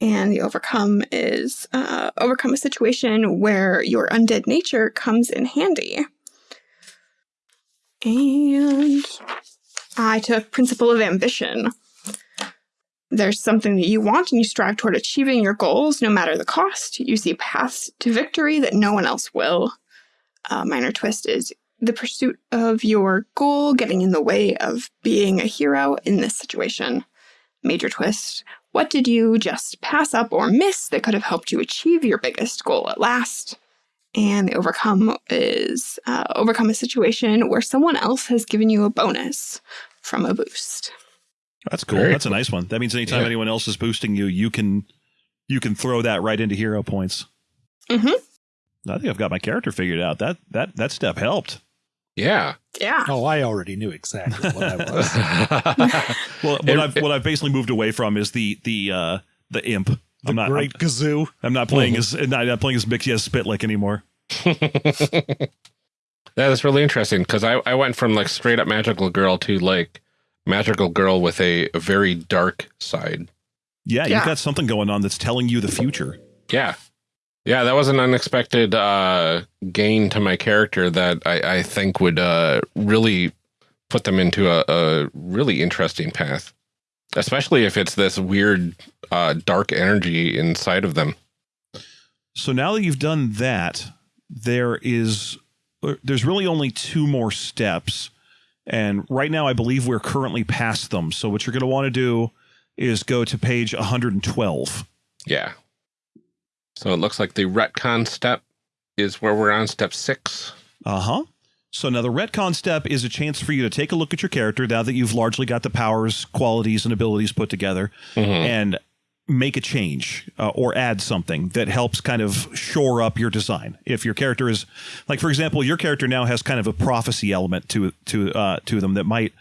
And the overcome is uh, overcome a situation where your undead nature comes in handy. And I took Principle of Ambition. There's something that you want and you strive toward achieving your goals no matter the cost. You see paths to victory that no one else will. A minor twist is the pursuit of your goal getting in the way of being a hero in this situation. Major twist what did you just pass up or miss that could have helped you achieve your biggest goal at last? And the overcome is uh, overcome a situation where someone else has given you a bonus from a boost. That's cool. Very That's a nice one. That means anytime Yeah. anyone else is boosting you, you can you can throw that right into hero points. Mhm. I think I've got my character figured out. That that that step helped. Yeah. Yeah. Oh, I already knew exactly what I was. Well, what It- I've what I've basically moved away from is the the uh the imp. The I'm not great kazoo. I'm, I'm not playing as not, not playing as Mickey as Spitlick anymore. that is really interesting because I, I went from like straight up magical girl to like magical girl with a, a very dark side. Yeah, Yeah. you've got something going on that's telling you the future. Yeah. Yeah, that was an unexpected uh, gain to my character that I, I think would uh, really put them into a, a really interesting path, especially if it's this weird uh, dark energy inside of them. So now that you've done that, there is uh, there's really only two more steps. And right now I believe we're currently past them. So what you're going to want to do is go to page 112. Yeah. So it looks like the retcon step is where we're on step six. Uh-huh. So now the retcon step is a chance for you to take a look at your character now that you've largely got the powers, qualities, and abilities put together Mhm. and make a change uh, or add something that helps kind of shore up your design. If your character is like for example, your character now has kind of a prophecy element to to uh, to them that might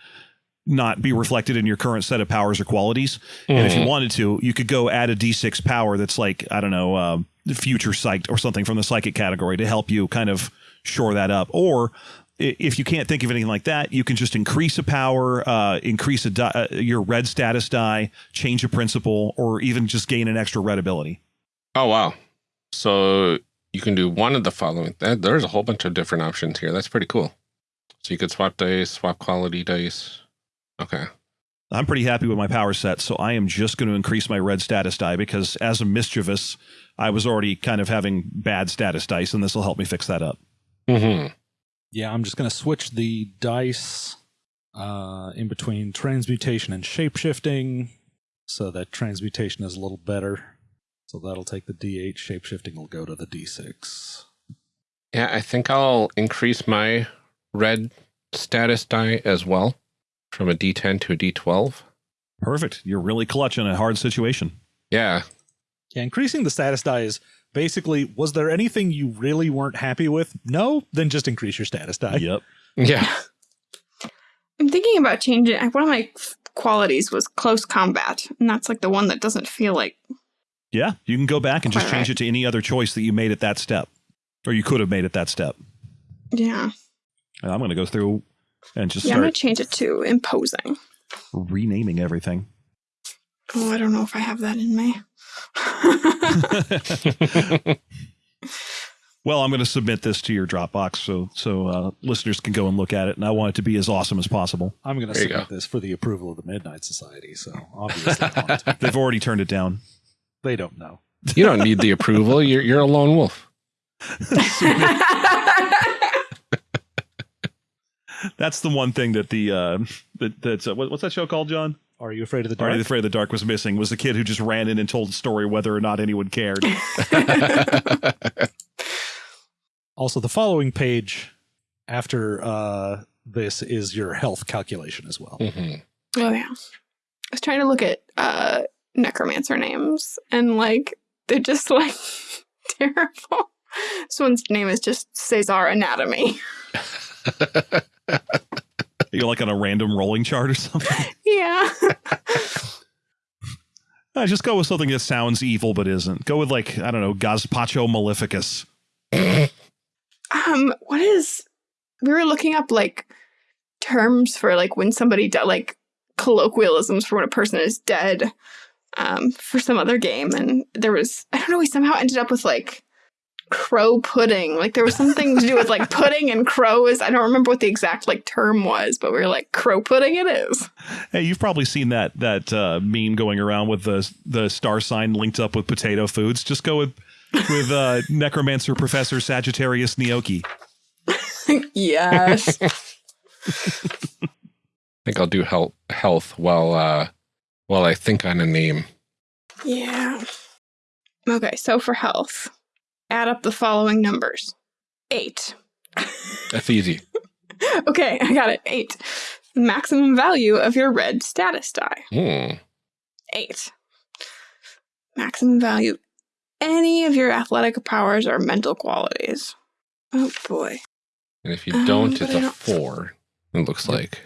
not be reflected in your current set of powers or qualities. And if you wanted to, you could go add a d6 power that's like, I don't know, um, future psych or something from the psychic category to help you kind of shore that up. Or if you can't think of anything like that, you can just increase a power, uh, increase a di- uh, your red status die, change a principle, or even just gain an extra red ability. Oh, wow. So you can do one of the following. There's a whole bunch of different options here. That's pretty cool. So you could swap dice, swap quality dice. Okay. I'm pretty happy with my power set, so I am just going to increase my red status die because as a mischievous, I was already kind of having bad status dice, and this will help me fix that up. hmm Yeah, I'm just going to switch the dice uh, in between transmutation and shapeshifting so that transmutation is a little better. So that'll take the D8, shapeshifting will go to the D6. Yeah, I think I'll increase my red status die as well from a D10 to a D12. Perfect. You're really clutch in a hard situation. Yeah. Yeah, increasing the status die is basically was there anything you really weren't happy with? No? Then just increase your status die. Yep. Yeah. I'm thinking about changing. One of my qualities was close combat, and that's like the one that doesn't feel like. Yeah. You can go back and just change right. it to any other choice that you made at that step, or you could have made at that step. Yeah, I'm going to go through and just yeah. I'm gonna change it to imposing. renaming everything. Oh, I don't know if I have that in me. well, I'm going to submit this to your Dropbox so so uh, listeners can go and look at it, and I want it to be as awesome as possible. I'm going to There submit go. this for the approval of the Midnight Society, so obviously I want to. They've already turned it down. they don't know. you don't need the approval. You're, you're a lone wolf. That's the one thing that the uh, that that's uh, what, what's that show called, John? Are you afraid of the dark? Are you afraid of the dark was missing? Was the kid who just ran in and told the story whether or not anyone cared. Also, the following page after uh, this is your health calculation as well. Mhm. oh yeah. I was trying to look at uh necromancer names, and like they're just like terrible. This one's name is just Cesar Anatomy. You're like on a random rolling chart or something. Yeah. I just go with something that sounds evil but isn't. Go with like I don't know, Gazpacho Maleficus. Um, what is we were looking up like terms for like when somebody di- like colloquialisms for when a person is dead um for some other game and there was I don't know we somehow ended up with like crow pudding like there was something to do with like pudding and crows I don't remember what the exact like term was but we were like crow pudding it is Hey, you've probably seen that that uh, meme going around with the the star sign linked up with potato foods. Just go with with uh, Necromancer Professor Sagittarius Gnocchi. yes I think I'll do health, health while uh, while I think on a name. yeah okay so for health add up the following numbers eight That's easy. Okay, I got it. Eight. Maximum value of your red status die. Hmm. Eight. Maximum value any of your athletic powers or mental qualities. Oh boy. And if you Um, don't, but it's a don't- four. It looks like.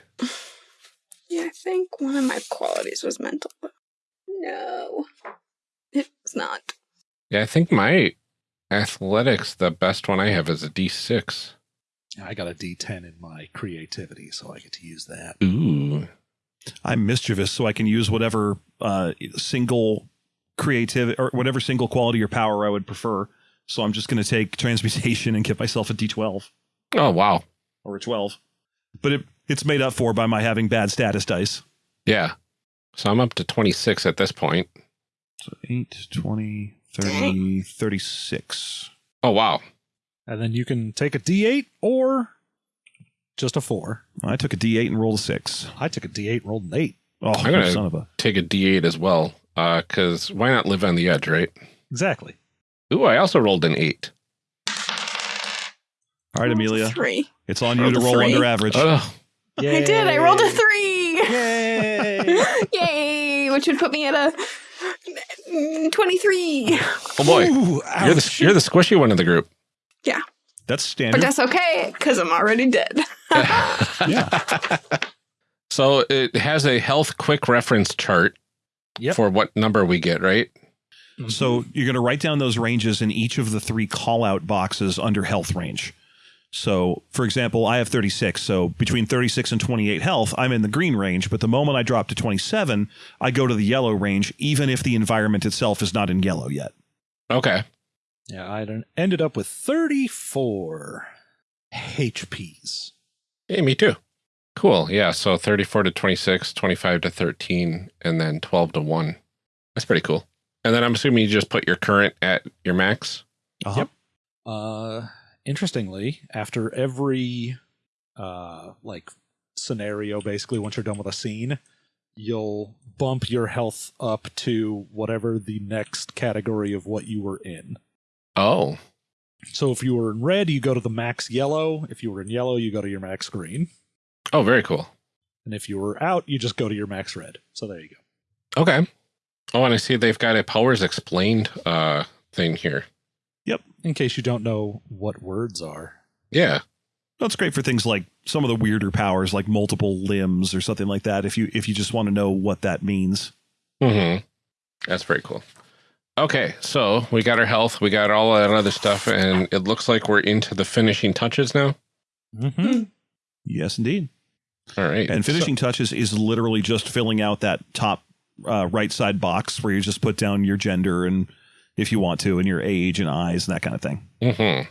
Yeah, I think one of my qualities was mental. No. It's not. Yeah, I think my athletics, the best one I have is a D6. I got a D10 in my creativity, so I get to use that. Ooh. I'm mischievous, so I can use whatever uh, single creativity or whatever single quality or power I would prefer. So I'm just going to take transmutation and give myself a D12 Oh wow. or a 12. But it, it's made up for by my having bad status dice. Yeah. So I'm up to 26 at this point. So 8, 20, 30, 36. Oh wow. And then you can take a D8 or just a four. I took a D8 and rolled a 6. I took a D8 and rolled an eight. Oh, I'm gonna- son of a. Take a D8 as well. Uh, cause why not live on the edge, right? Exactly. Ooh, I also rolled an eight. All right, Amelia. Three. It's on you to roll three. under average. Oh, I did. I rolled a three. Yay! Yay! Which would put me at a 23. oh boy. Ooh, You're the you're the squishy one of the group. Yeah. That's standard. But that's okay because I'm already dead. yeah. So it has a health quick reference chart Yep. for what number we get, right? So you're going to write down those ranges in each of the three call out boxes under health range. So, for example, I have 36. So between 36 and 28 health, I'm in the green range. But the moment I drop to 27, I go to the yellow range, even if the environment itself is not in yellow yet. Okay. Yeah, I ended up with 34 HPs. Hey, me too. Cool. Yeah. So 34 to 26, 25 to 13, and then 12 to 1. That's pretty cool. And then I'm assuming you just put your current at your max. Uh-huh. Yep. Uh, interestingly, after every uh like scenario, basically once you're done with a scene, you'll bump your health up to whatever the next category of what you were in. Oh. So if you were in red, you go to the max yellow. If you were in yellow, you go to your max green. Oh, very cool. And if you were out, you just go to your max red. So there you go. Okay. Oh, and I see they've got a powers explained uh thing here. In case you don't know what words are. Yeah. That's great for things like some of the weirder powers, like multiple limbs or something like that. If you if you just want to know what that means. hmm That's very cool. Okay, so we got our health, we got all that other stuff, and it looks like we're into the finishing touches now. Mm-hmm. Yes, indeed. All right. And finishing touches is literally just filling out that top uh, right side box where you just put down your gender and if you want to, and your age and eyes and that kind of thing. hmm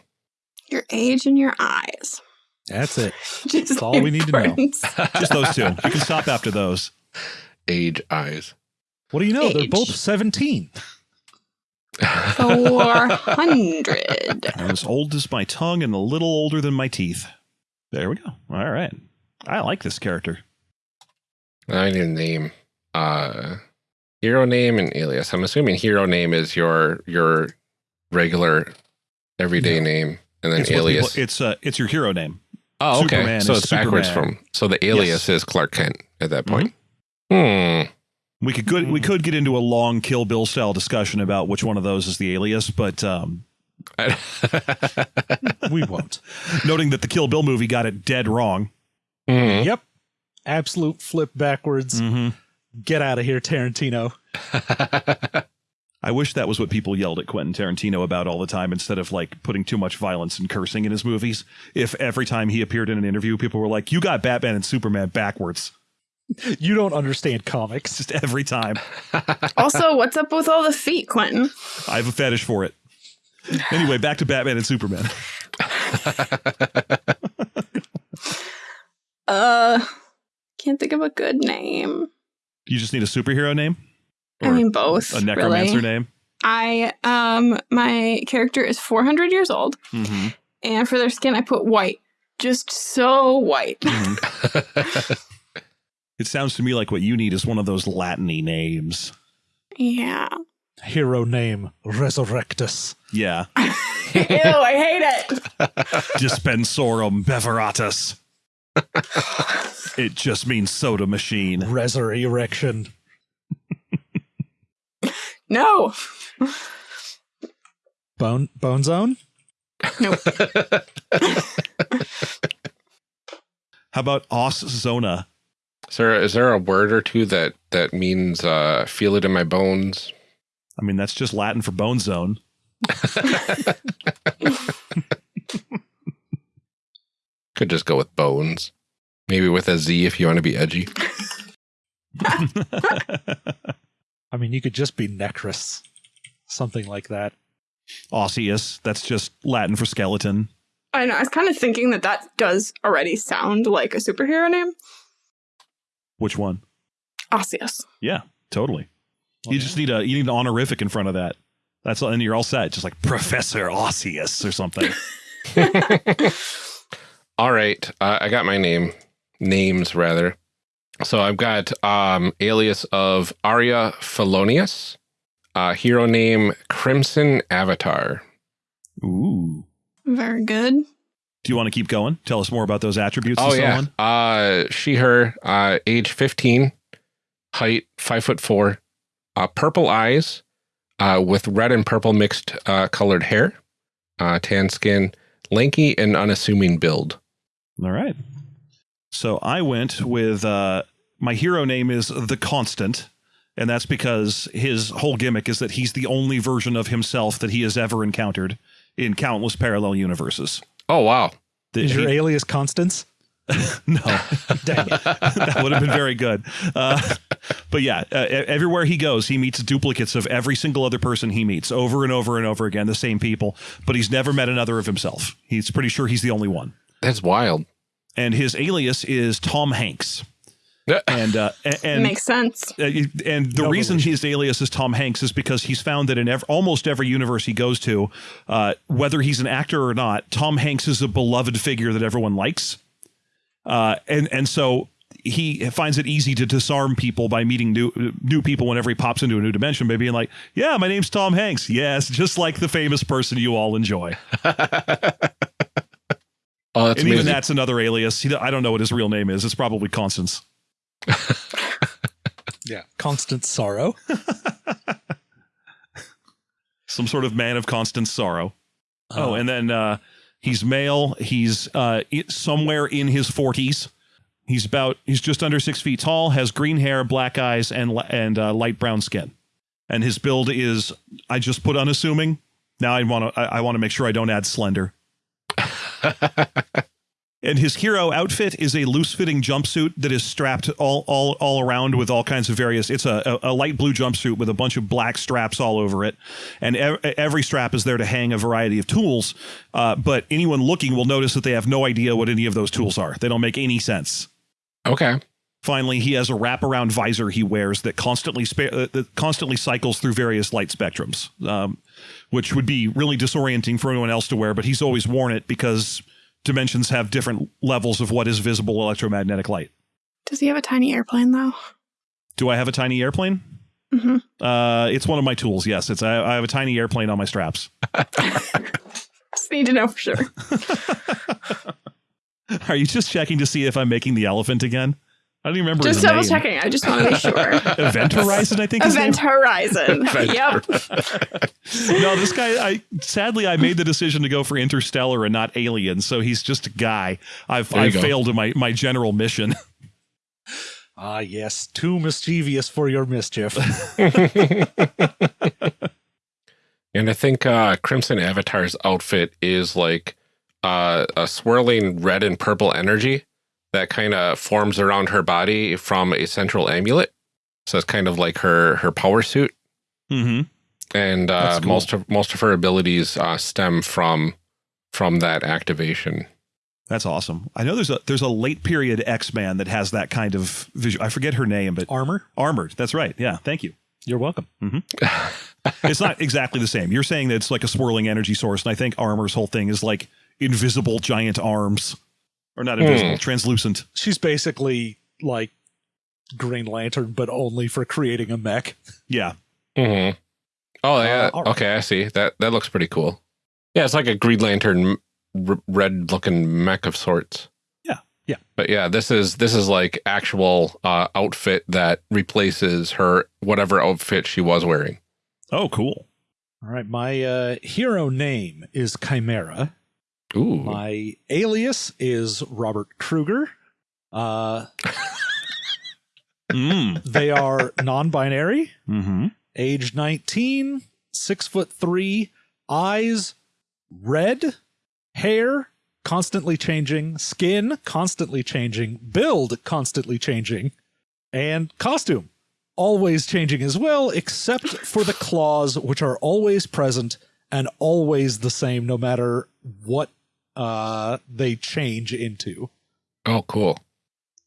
Your age and your eyes. That's it. Just That's all we need to know. Just those two. You can stop after those. Age eyes. What do you know? They're both 17. 400. I'm as old as my tongue and a little older than my teeth. There we go. All right. I like this character. I need a name. Uh, hero name and alias. I'm assuming hero name is your your regular everyday No. name, and then It's alias. people- it's uh, it's your hero name. oh, okay. Superman so is it's backwards from. So the alias is Clark Kent at that point. Hmm. We could good, we could get into a long Kill Bill style discussion about which one of those is the alias, but um, We won't. noting that the Kill Bill movie got it dead wrong. Mhm. Yep. Absolute flip backwards. Mm-hmm. Get out of here, Tarantino. I wish that was what people yelled at Quentin Tarantino about all the time instead of like putting too much violence and cursing in his movies. If every time he appeared in an interview, people were like, You got Batman and Superman backwards. You don't understand comics. Just every time. also, what's up with all the feet, Quentin? I have a fetish for it. Anyway, back to Batman and Superman. Uh, can't think of a good name. You just need a superhero name? I mean, both. a necromancer really. name? I um, my character is 400 years old, Mm-hmm. and for their skin, I put white, just so white. It sounds to me like what you need is one of those Latin-y names. yeah. Hero name Resurrectus. Yeah. Ew, I hate it. Dispensorum beveratus. it just means soda machine. Resur erection. No. Bone Bone Zone? Nope. How about os zona? Is there is there a word or two that that means uh, feel it in my bones? I mean, that's just Latin for bone zone. Could just go with bones. Maybe with a Z if you want to be edgy. I mean, you could just be Necrus, something like that. Osseous. That's just Latin for skeleton. I know. I was kind of thinking that that does already sound like a superhero name. Which one? Osseous. Yeah, totally. Well, you just need a you need an honorific in front of that. That's and you're all set. Just like Professor Osseous or something. All right, uh, I got my name, names rather. So I've got um, alias of Arya Felonius, uh, hero name Crimson Avatar. Ooh. Very good. Do you want to keep going? Tell us more about those attributes Oh and so yeah, on. uh, she her, uh, age fifteen, height five foot four, uh, purple eyes, uh, with red and purple mixed uh, colored hair, uh, tan skin, lanky and unassuming build. All right. So I went with uh, my hero name is the Constant, and that's because his whole gimmick is that he's the only version of himself that he has ever encountered in countless parallel universes. Oh wow, That Is your he- alias Constance? no, Dang it. that would have been very good. Uh, but yeah, uh, everywhere he goes, he meets duplicates of every single other person he meets over and over and over again, the same people. But he's never met another of himself. He's pretty sure he's the only one. That's wild. And his alias is Tom Hanks. And uh, and Makes sense. uh, and the No reason relation. his alias is Tom Hanks is because he's found that in ev- almost every universe he goes to, uh, whether he's an actor or not, Tom Hanks is a beloved figure that everyone likes. Uh, and and so he finds it easy to disarm people by meeting new new people whenever he pops into a new dimension by being like, "Yeah, my name's Tom Hanks. Yes, just like the famous person you all enjoy." Oh, that's and even that's another alias. He, I don't know what his real name is. It's probably Constance. Yeah. Constant sorrow. some sort of man of constant sorrow. oh, Uh, and then uh, he's male. He's uh, somewhere in his forties. He's about he's just under six feet tall. Has green hair, black eyes, and and uh, light brown skin. And his build is I just put unassuming. Now I want to I, I want to make sure I don't add slender. And his hero outfit is a loose-fitting jumpsuit that is strapped all all all around with all kinds of various. It's a, a, a light blue jumpsuit with a bunch of black straps all over it, and ev- every strap is there to hang a variety of tools. Uh, but anyone looking will notice that they have no idea what any of those tools are. They don't make any sense. okay. Finally, he has a wraparound visor he wears that constantly spa- uh, that constantly cycles through various light spectrums, um, which would be really disorienting for anyone else to wear. But he's always worn it because dimensions have different levels of what is visible electromagnetic light. Does he have a tiny airplane though? Do I have a tiny airplane? hmm Uh, it's one of my tools. Yes, it's I, I have a tiny airplane on my straps. Just need to know for sure. Are you just checking to see if I'm making the elephant again? I don't even remember Just his double name. checking. I just want to be sure. Event Horizon, I think. his name? Event Horizon. yep. no, this guy. I sadly I made the decision to go for Interstellar and not Alien, so he's just a guy. I've I've failed in my my general mission. Ah, yes. Too mischievous for your mischief. And I think uh, Crimson Avatar's outfit is like uh, a swirling red and purple energy that kind of forms around her body from a central amulet. So it's kind of like her her power suit, mm-hmm. and uh, cool. most of most of her abilities uh, stem from from that activation. That's awesome. I know there's a there's a late period X Man that has that kind of visual. I forget her name, but Armor? Armored. That's right. Yeah. Thank you. You're welcome. It's not exactly the same. You're saying that it's like a swirling energy source, and I think Armor's whole thing is like invisible giant arms, or not invisible, Hmm. translucent. She's basically like Green Lantern, but only for creating a mech. Yeah. hmm Oh yeah. all right. okay, I see. That that looks pretty cool. Yeah, it's like a Green Lantern r- red looking mech of sorts. Yeah, yeah. But yeah, this is this is like actual uh, outfit that replaces her whatever outfit she was wearing. Oh, cool. All right. My uh, hero name is Chimera. Ooh. My alias is Robert Kruger. Uh, Mm. they are non binary, hmm age 19, six foot three, eyes red, hair constantly changing, skin constantly changing, build constantly changing, And costume, always changing as well, except for the claws, which are always present and always the same, no matter what uh, they change into, Oh, cool.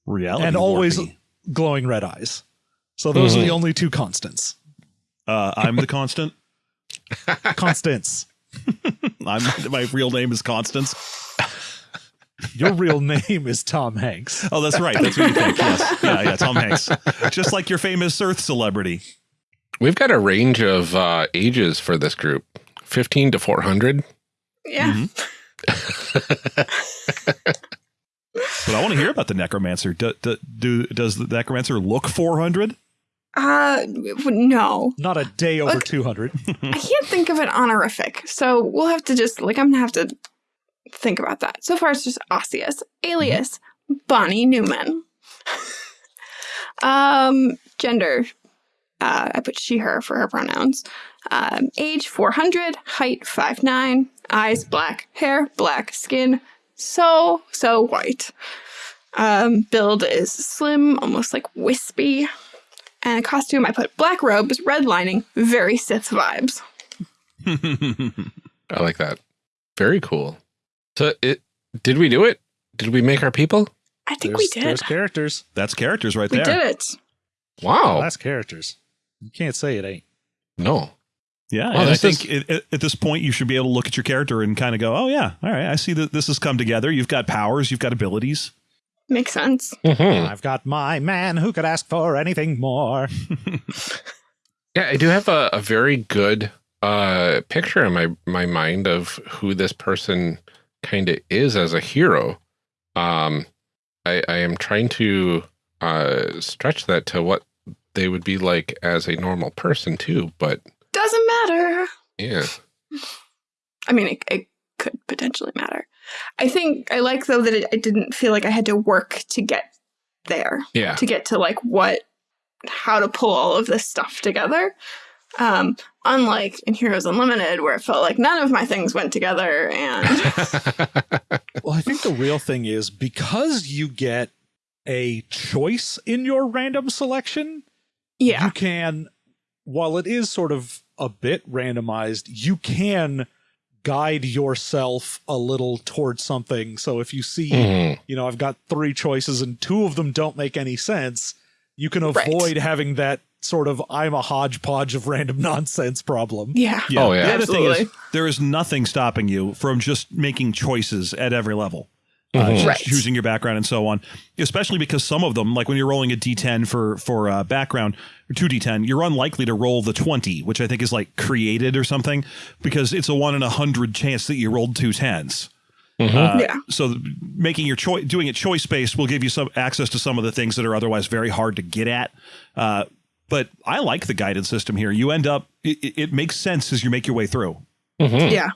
Reality. and always warpy. glowing red eyes. So those are Mhm. the only two constants. Uh, I'm the constant. Constants. I'm my real name is Constance. Your real name is Tom Hanks. Oh, that's right. That's what you think. Yes. Yeah, yeah. Tom Hanks. Just like your famous Earth celebrity. We've got a range of uh, ages for this group 15 to 400. Yeah. But I want to hear about the necromancer. Do, do, do does the necromancer look 400? Uh, no. Not a day over Look. 200. I can't think of an honorific, so we'll have to just like I'm gonna have to think about that. So far, it's just Osseous, alias Bonnie Newman. um, gender, uh, I put she/her for her pronouns. Um, age 400, height 5'9", eyes black, hair black, skin so so white. Um, build is slim, almost like wispy. And a costume, I put black robes, red lining, very Sith vibes. I like that. Very cool. So, it did we do it? Did we make our people? I think There's, we did. there's characters. That's characters right We there. did it. Wow. That's characters. You can't say it ain't. no. Yeah, Well, and I this think it, at, at this point you should be able to look at your character and kind of go, "Oh yeah, all right, I see that this has come together. You've got powers, you've got abilities." Makes sense. Mhm. I've got my man who could ask for anything more. Yeah, I do have a, a very good uh, picture in my, my mind of who this person kind of is as a hero. Um, I, I am trying to uh, stretch that to what they would be like as a normal person too. But Doesn't matter. yeah, I mean, it, it could potentially matter. I think I like though that it, I didn't feel like I had to work to get there, yeah, to get to like what, how to pull all of this stuff together. Um, unlike in Heroes Unlimited, where it felt like none of my things went together, and Well, I think the real thing is because you get a choice in your random selection, yeah, you can, while it is sort of a bit randomized, you can guide yourself a little towards something. So if you see, Mhm. you know, I've got three choices and two of them don't make any sense, you can Right. avoid having that sort of I'm a hodgepodge of random nonsense problem. yeah, Oh, yeah. The other thing is Absolutely. there is nothing stopping you from just making choices at every level. Uh, Mhm. just Right. choosing your background and so on, especially because some of them, like when you're rolling a d10 for for uh, background or two d10, you're unlikely to roll the 20, which I think is like created or something, because it's a one in a hundred chance that you rolled two tens. Mhm. Uh, Yeah. So making your choice, doing it choice based, will give you some access to some of the things that are otherwise very hard to get at. Uh, but I like the guided system here. You end up, it, it- it makes sense as you make your way through. Mhm. yeah.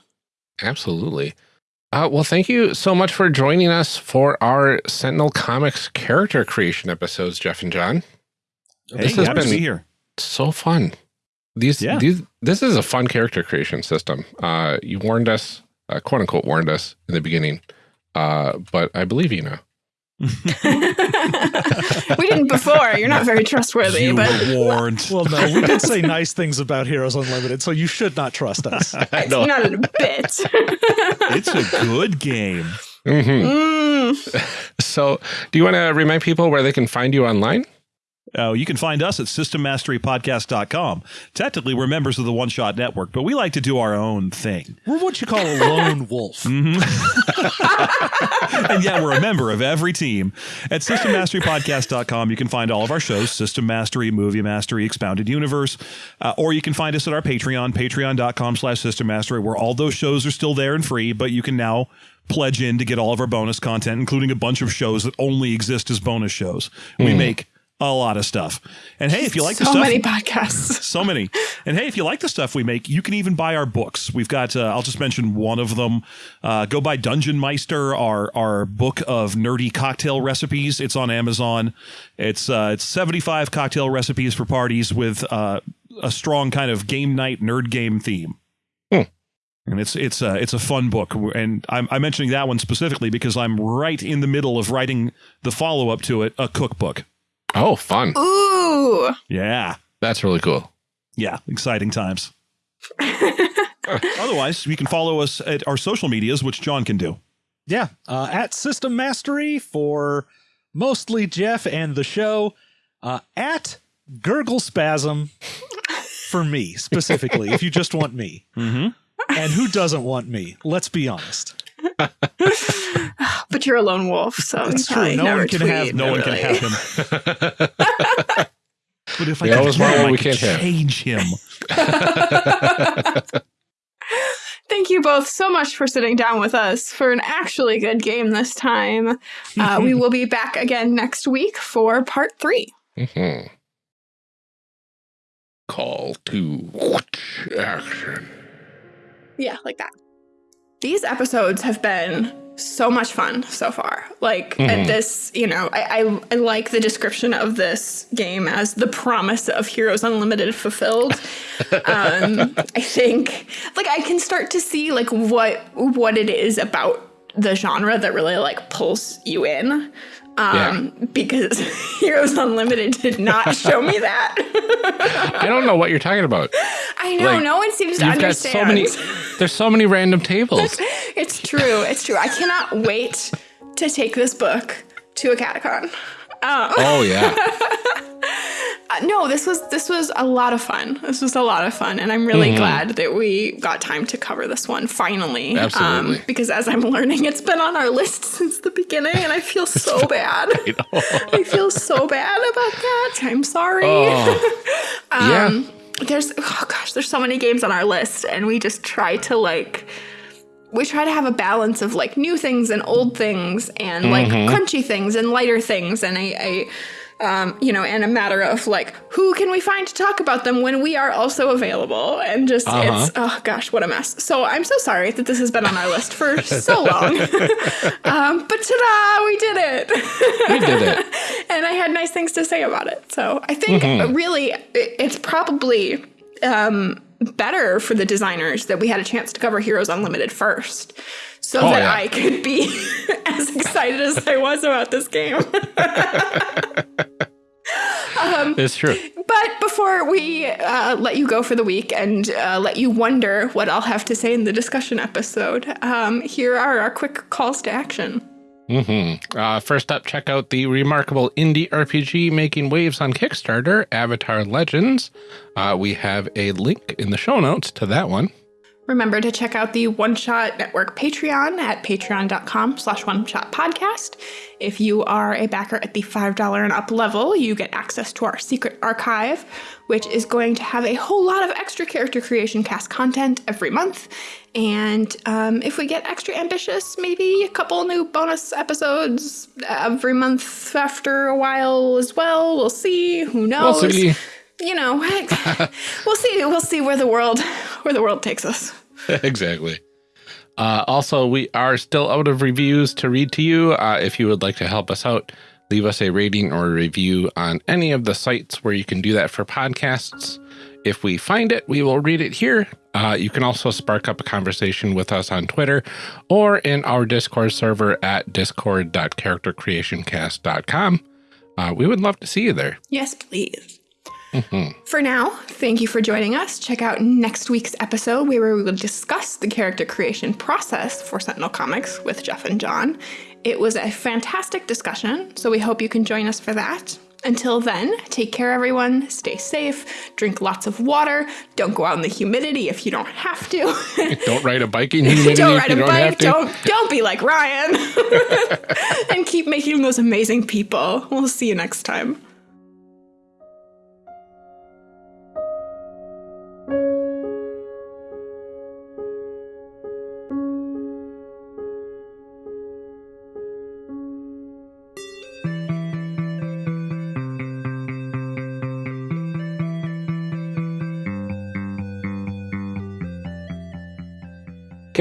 Absolutely. Uh, well, thank you so much for joining us for our Sentinel Comics character creation episodes, Jeff and John. Hey, This has been- be here. So fun. These, Yeah. these, this is a fun character creation system. Uh, you warned us, uh, quote unquote, warned us in the beginning, uh, but I believe you now. we didn't before. You're not very trustworthy, You but were warned. Well, no, we did say nice things about Heroes Unlimited, so you should not trust us. it's No. not a bit. it's a good game. Mhm. Mm. So, do you want to remind people where they can find you online? Oh, you can find us at systemmasterypodcast.com. Technically, we're members of the One Shot Network, but we like to do our own thing. We're what you call a lone wolf. and yeah, we're a member of every team. At systemmasterypodcast.com, you can find all of our shows System Mastery, Movie Mastery, Expounded Universe, uh, or you can find us at our Patreon, patreon.com slash System Mastery, where all those shows are still there and free, but you can now pledge in to get all of our bonus content, including a bunch of shows that only exist as bonus shows. We make a lot of stuff. And hey, if you like the stuff, so many podcasts. so many. And hey, if you like the stuff we make, you can even buy our books. We've got, uh, I'll just mention one of them. Uh, go buy Dungeon Meister, our our book of nerdy cocktail recipes. It's on Amazon. It's uh, it's seventy five cocktail recipes for parties with uh, a strong kind of game night nerd game theme. Hmm. And it's it's a it's a fun book, and I'm, I'm mentioning that one specifically because I'm right in the middle of writing the follow up to it, a cookbook. Oh, fun. Ooh. Yeah. That's really cool. Yeah. Exciting times. Otherwise, you can follow us at our social medias, which John can do. Yeah, uh, at System Mastery for mostly Jeff and the show. Uh, at Gurgle Spasm for me specifically, if you just want me. Mm-hmm. And who doesn't want me? Let's be honest. But you're a lone wolf, so It's true. No one can have- tweet, No one can have him. But if I We could always kill want him, I we could can't have. change him. Thank you both so much for sitting down with us for an actually good game this time. Uh, we will be back again next week for part three. Mhm. Call to action. Yeah, like that. These episodes have been so much fun so far. Like, and Mhm. this, you know, I, I, I like the description of this game as the promise of Heroes Unlimited fulfilled. um, I think, like, I can start to see like what what it is about the genre that really like pulls you in. Um, because Heroes Unlimited did not show me that. I don't know what you're talking about. I know Like, no one seems to understand. so many. There's so many random tables. It's true. It's true. I cannot wait to take this book to a catacon. Um, Oh yeah. uh, no, this was this was a lot of fun. This was a lot of fun, and I'm really Mm-hmm. glad that we got time to cover this one finally. Um, Absolutely. because as I'm learning, it's been on our list since the beginning, and I feel so bad. I feel so bad about that. I'm sorry. Oh. yeah. Um, there's oh gosh, there's so many games on our list, and we just try to like we try to have a balance of like new things and old things and like crunchy things and lighter things and I. a um, you know, and a matter of like who can we find to talk about them when we are also available and just Uh-huh. it's oh gosh, what a mess. So I'm so sorry that this has been on our list for so long. um, but ta-da, we did it. We did it. and I had nice things to say about it. So I think really it- it's probably um, better for the designers that we had a chance to cover Heroes Unlimited first, so Oh, that yeah. I could be as excited as I was about this game. It's true. But before we uh, let you go for the week and uh, let you wonder what I'll have to say in the discussion episode, um, here are our quick calls to action. Hmm Uh, first up, check out the remarkable indie RPG making waves on Kickstarter, Avatar Legends. Uh, we have a link in the show notes to that one. Remember to check out the One Shot Network Patreon at patreon.com slash one shot podcast. If you are a backer at the $5 and up level, you get access to our secret archive, which is going to have a whole lot of extra character creation cast content every month. And um, if we get extra ambitious, maybe a couple new bonus episodes every month after a while as well. We'll see. Who knows? We'll. You know, we'll see. We'll see where the world where the world takes us. exactly. Uh, also, we are still out of reviews to read to you. Uh, if you would like to help us out, leave us a rating or a review on any of the sites where you can do that for podcasts. If we find it, we will read it here. Uh, you can also spark up a conversation with us on Twitter or in our Discord server at discord.charactercreationcast.com. Uh, we would love to see you there. Yes, please. For now, thank you for joining us. Check out next week's episode where we will discuss the character creation process for Sentinel Comics with Jeff and John. It was a fantastic discussion, so we hope you can join us for that. Until then, take care, everyone. Stay safe. Drink lots of water. Don't go out in the humidity if you don't have to. Don't ride a bike in humidity don't if ride you a don't bike. Don't don't be like Ryan. and keep making those amazing people. We'll see you next time.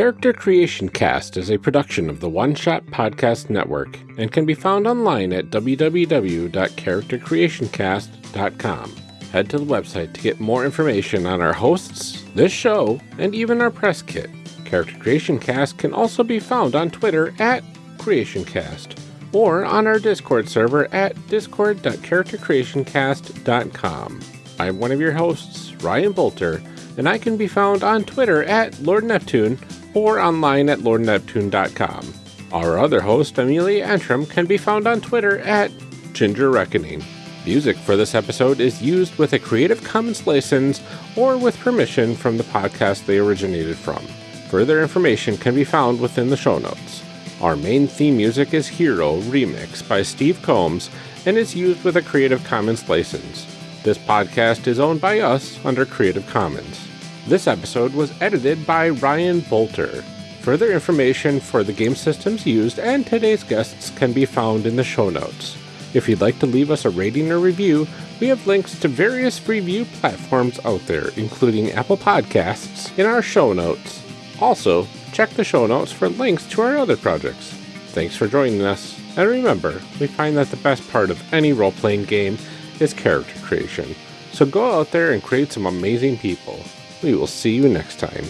Character Creation Cast is a production of the One Shot Podcast Network and can be found online at www.charactercreationcast.com. Head to the website to get more information on our hosts, this show, and even our press kit. Character Creation Cast can also be found on Twitter at CreationCast or on our Discord server at discord.charactercreationcast.com. I'm one of your hosts, Ryan Boelter, and I can be found on Twitter at Lord Neptune or online at lordneptune.com. Our other host, Amelia Antrim, can be found on Twitter at Ginger Reckoning. Music for this episode is used with a Creative Commons license or with permission from the podcast they originated from. Further information can be found within the show notes. Our main theme music is Hero Remix by Steve Combs and is used with a Creative Commons license. This podcast is owned by us under Creative Commons. This episode was edited by Ryan Boelter. Further information for the game systems used and today's guests can be found in the show notes. If you'd like to leave us a rating or review, we have links to various review platforms out there, including Apple Podcasts, in our show notes. Also, check the show notes for links to our other projects. Thanks for joining us, and remember, we find that the best part of any role playing game is character creation. So go out there and create some amazing people. We will see you next time.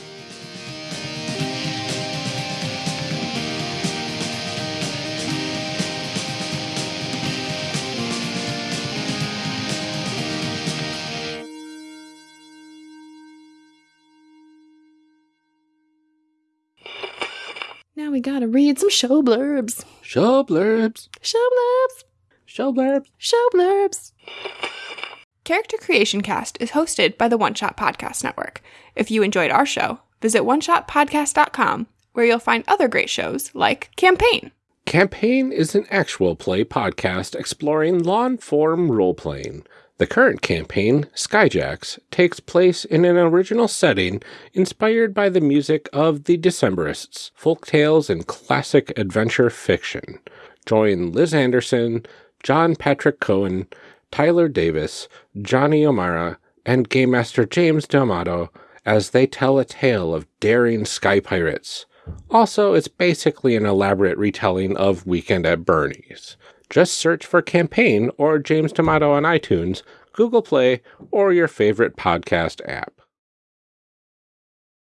Now we gotta read some show blurbs. Show blurbs. Show blurbs. Show blurbs. Show blurbs. Character Creation Cast is hosted by the One Shot Podcast Network. If you enjoyed our show, visit oneshotpodcast.com where you'll find other great shows like Campaign. Campaign is an actual play podcast exploring long form role playing. The current campaign, Skyjacks, takes place in an original setting inspired by the music of the Decemberists, folk tales, and classic adventure fiction. Join Liz Anderson, John Patrick Cohen, Tyler Davis, Johnny O'Mara, and Game Master James D'Amato as they tell a tale of daring sky pirates. Also, it's basically an elaborate retelling of Weekend at Bernie's. Just search for Campaign or James D'Amato on iTunes, Google Play, or your favorite podcast app.